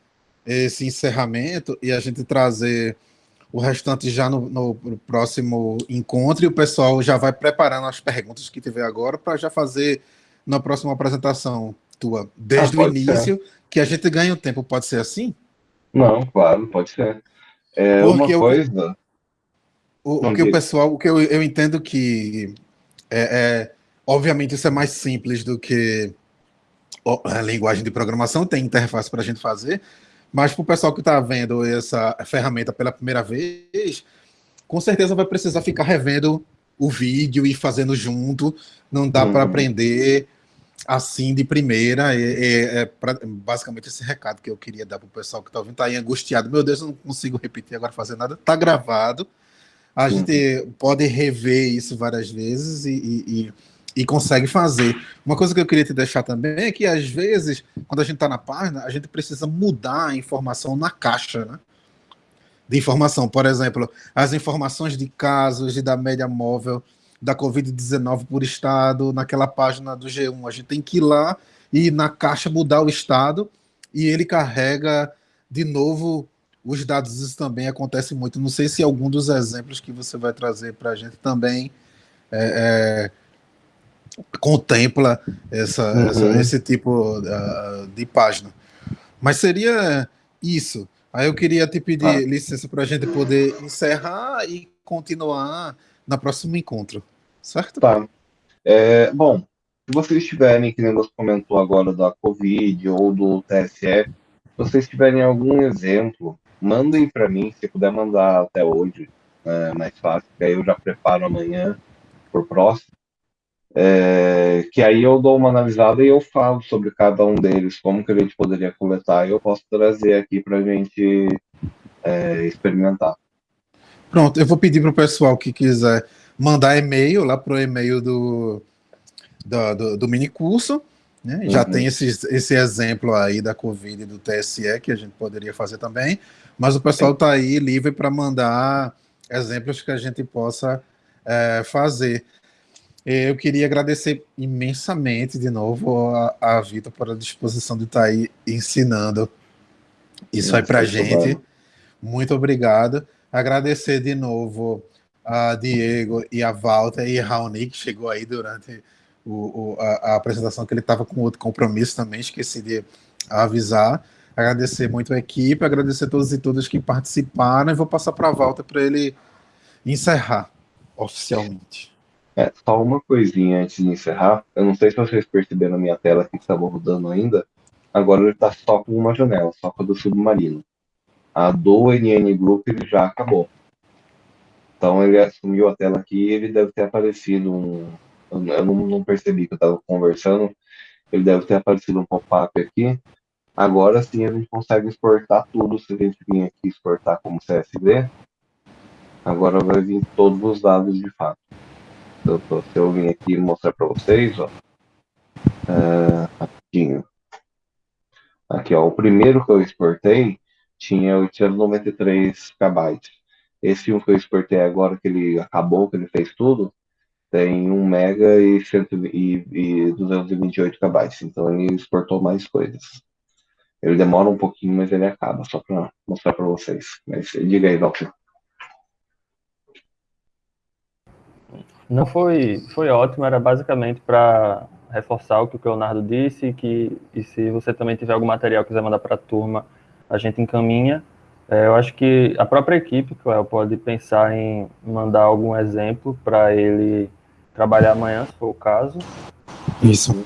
esse encerramento e a gente trazer o restante já no, no, próximo encontro e o pessoal já vai preparando as perguntas que tiver agora para já fazer na próxima apresentação tua, desde ah, o início, ser. que a gente ganhe o tempo. Pode ser assim? Não, claro, pode ser. É Porque uma coisa. O, o que o pessoal, o que eu, eu entendo que é, é, obviamente isso é mais simples do que a linguagem de programação, tem interface para a gente fazer, mas para o pessoal que está vendo essa ferramenta pela primeira vez, com certeza vai precisar ficar revendo o vídeo e fazendo junto. Não dá uhum. para aprender assim de primeira. É, é, é pra, basicamente esse recado que eu queria dar para o pessoal que está ouvindo. Está aí angustiado. Meu Deus, eu não consigo repetir agora, fazer nada. Está gravado. A uhum. gente pode rever isso várias vezes e, e, e e consegue fazer. Uma coisa que eu queria te deixar também é que, às vezes, quando a gente está na página, a gente precisa mudar a informação na caixa, né? De informação. Por exemplo, as informações de casos e da média móvel da Covid-19 por estado, naquela página do G1. A gente tem que ir lá e na caixa mudar o estado e ele carrega de novo os dados. Isso também acontece muito. Não sei se algum dos exemplos que você vai trazer para a gente também é, é contempla essa, uhum. essa esse tipo uh, de página. Mas seria isso. Aí eu queria te pedir ah. licença para a gente poder encerrar e continuar no próximo encontro, certo? Tá. É, bom, se vocês tiverem, que nem você comentou agora da Covid ou do TSE, se vocês tiverem algum exemplo, mandem para mim, se puder mandar até hoje, é mais fácil, que aí eu já preparo amanhã por próximo. É, que aí eu dou uma analisada e eu falo sobre cada um deles, como que a gente poderia coletar, e eu posso trazer aqui para a gente é, experimentar. Pronto, eu vou pedir para o pessoal que quiser mandar e-mail lá para o e-mail do, do, do, do mini curso. Né? Já uhum. tem esse, esse exemplo aí da Covid e do TSE que a gente poderia fazer também, mas o pessoal está aí livre para mandar exemplos que a gente possa é, fazer. Eu queria agradecer imensamente de novo a, a Vitor por a disposição de estar aí ensinando isso aí para a gente. Bom. Muito obrigado. Agradecer de novo a Diego e a Walter e a Raoni, que chegou aí durante o, o, a, a, apresentação, que ele estava com outro compromisso também, esqueci de avisar. Agradecer muito a equipe, agradecer a todos e todas que participaram, e vou passar para a Walter para ele encerrar oficialmente. É, só uma coisinha antes de encerrar. Eu não sei se vocês perceberam na minha tela que estava rodando ainda. Agora ele está só com uma janela, só com a do submarino. A do NN Group ele já acabou. Então ele assumiu a tela aqui ele deve ter aparecido um. Eu não, não percebi que eu estava conversando. Ele deve ter aparecido um pop-up aqui. Agora sim a gente consegue exportar tudo. Se a gente vir aqui exportar como CSV, agora vai vir todos os dados de fato eu, se eu vim aqui mostrar para vocês, ó, é, rapidinho. Aqui, ó, o primeiro que eu exportei tinha 893 KB. Esse um que eu exportei agora, que ele acabou, que ele fez tudo, tem 1 mega e, 100, e, e 228 KB. Então ele exportou mais coisas. Ele demora um pouquinho, mas ele acaba, só para mostrar para vocês. Mas diga aí, Valkyrie. Não foi, foi ótimo, era basicamente para reforçar o que o Leonardo disse, que, e se você também tiver algum material que quiser mandar para a turma, a gente encaminha. É, eu acho que a própria equipe, Cléo, pode pensar em mandar algum exemplo para ele trabalhar amanhã, se for o caso. Isso.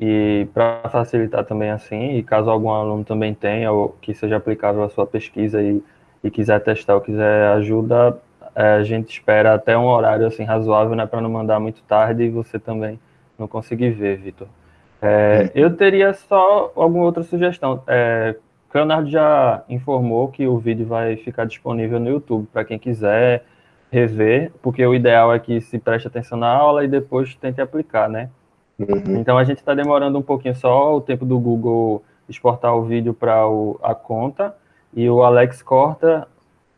E para facilitar também assim, e caso algum aluno também tenha, ou que seja aplicável à sua pesquisa e, e quiser testar ou quiser ajuda, é, a gente espera até um horário assim razoável, né, para não mandar muito tarde e você também não conseguir ver, Vitor. É, eu teria só alguma outra sugestão. É, Leonardo já informou que o vídeo vai ficar disponível no YouTube para quem quiser rever, porque o ideal é que se preste atenção na aula e depois tente aplicar, né? Uhum. Então a gente está demorando um pouquinho só o tempo do Google exportar o vídeo para a conta e o Alex corta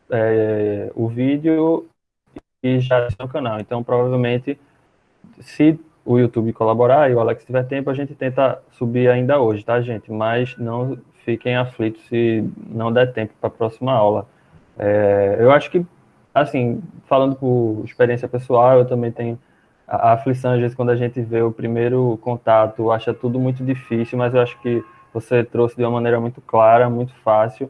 é, o vídeo e já no canal. Então provavelmente, se o YouTube colaborar e o Alex tiver tempo, a gente tenta subir ainda hoje, tá, gente? Mas não fiquem aflitos se não der tempo para a próxima aula. É, eu acho que, assim, falando por experiência pessoal, eu também tenho a, a aflição, às vezes, quando a gente vê o primeiro contato, acha tudo muito difícil, mas eu acho que você trouxe de uma maneira muito clara, muito fácil,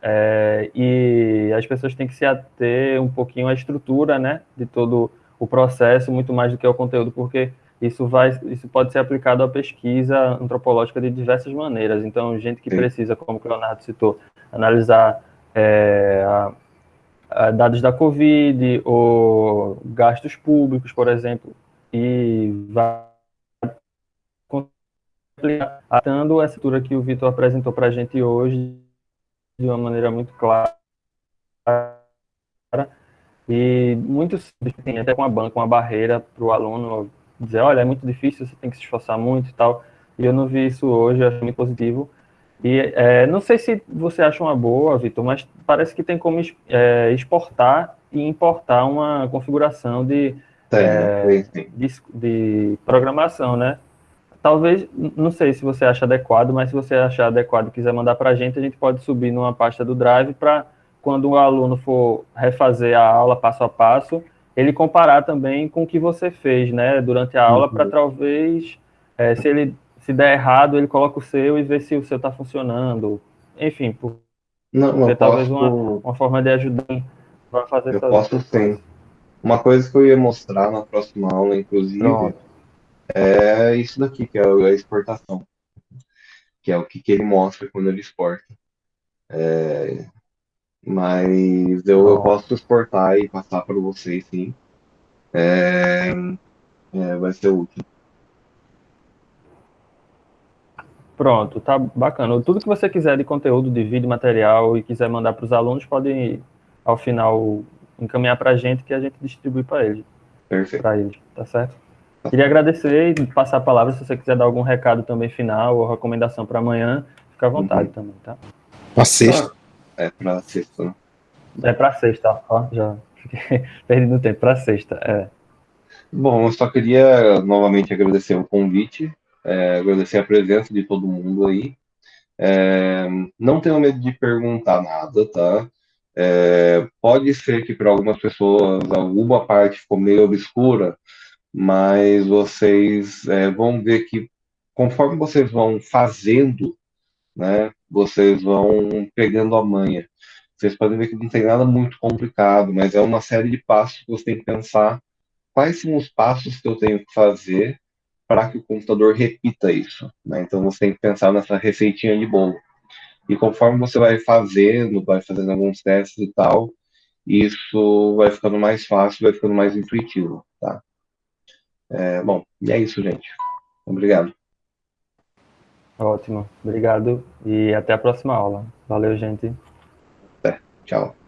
é, e as pessoas têm que se ater um pouquinho à estrutura, né, de todo o processo, muito mais do que ao conteúdo, porque isso vai, isso pode ser aplicado à pesquisa antropológica de diversas maneiras. Então, gente que Sim. precisa, como o Leonardo citou, analisar é, a, a dados da Covid ou gastos públicos, por exemplo, e vai atando essa estrutura que o Vitor apresentou para a gente hoje de uma maneira muito clara e muito simples, até com uma banca, uma barreira para o aluno dizer, olha, é muito difícil, você tem que se esforçar muito e tal. E eu não vi isso hoje, eu acho muito positivo. E é, não sei se você acha uma boa, Vitor, mas parece que tem como é, exportar e importar uma configuração de, é, de, de, programação, né? Talvez, não sei se você acha adequado, mas se você achar adequado e quiser mandar para a gente, a gente pode subir numa pasta do Drive para quando o aluno for refazer a aula passo a passo, ele comparar também com o que você fez, né, durante a aula, uhum. para talvez, é, se ele se der errado, ele coloca o seu e vê se o seu está funcionando. Enfim, por, não, não talvez uma, uma forma de ajudar para fazer Eu posso sim. Uma coisa que eu ia mostrar na próxima aula, inclusive, Pronto. é isso daqui, que é a exportação. Que é o que, que ele mostra quando ele exporta. É, mas eu, eu posso exportar e passar para vocês, sim. É, é, vai ser útil. Pronto, tá bacana. Tudo que você quiser de conteúdo, de vídeo, material e quiser mandar para os alunos, pode, ao final, encaminhar para a gente que a gente distribui para eles. Perfeito. Para eles, tá certo? Queria agradecer e passar a palavra se você quiser dar algum recado também final ou recomendação para amanhã, fica à vontade uhum. também, tá? Para sexta. É para sexta, né? É para sexta, ó, já fiquei perdendo tempo, para sexta, é. Bom, eu só queria novamente agradecer o convite, é, agradecer a presença de todo mundo aí. É, não tenho medo de perguntar nada, tá? É, pode ser que para algumas pessoas alguma parte ficou meio obscura, mas vocês é, vão ver que conforme vocês vão fazendo né? Vocês vão pegando a manha. Vocês podem ver que não tem nada muito complicado, mas é uma série de passos que você tem que pensar quais são os passos que eu tenho que fazer para que o computador repita isso. Né? Então você tem que pensar nessa receitinha de bolo. E conforme você vai fazendo, vai fazendo alguns testes e tal, isso vai ficando mais fácil, vai ficando mais intuitivo, tá? É, bom, e é isso, gente. Obrigado. Ótimo, obrigado e até a próxima aula. Valeu, gente. Até, tchau.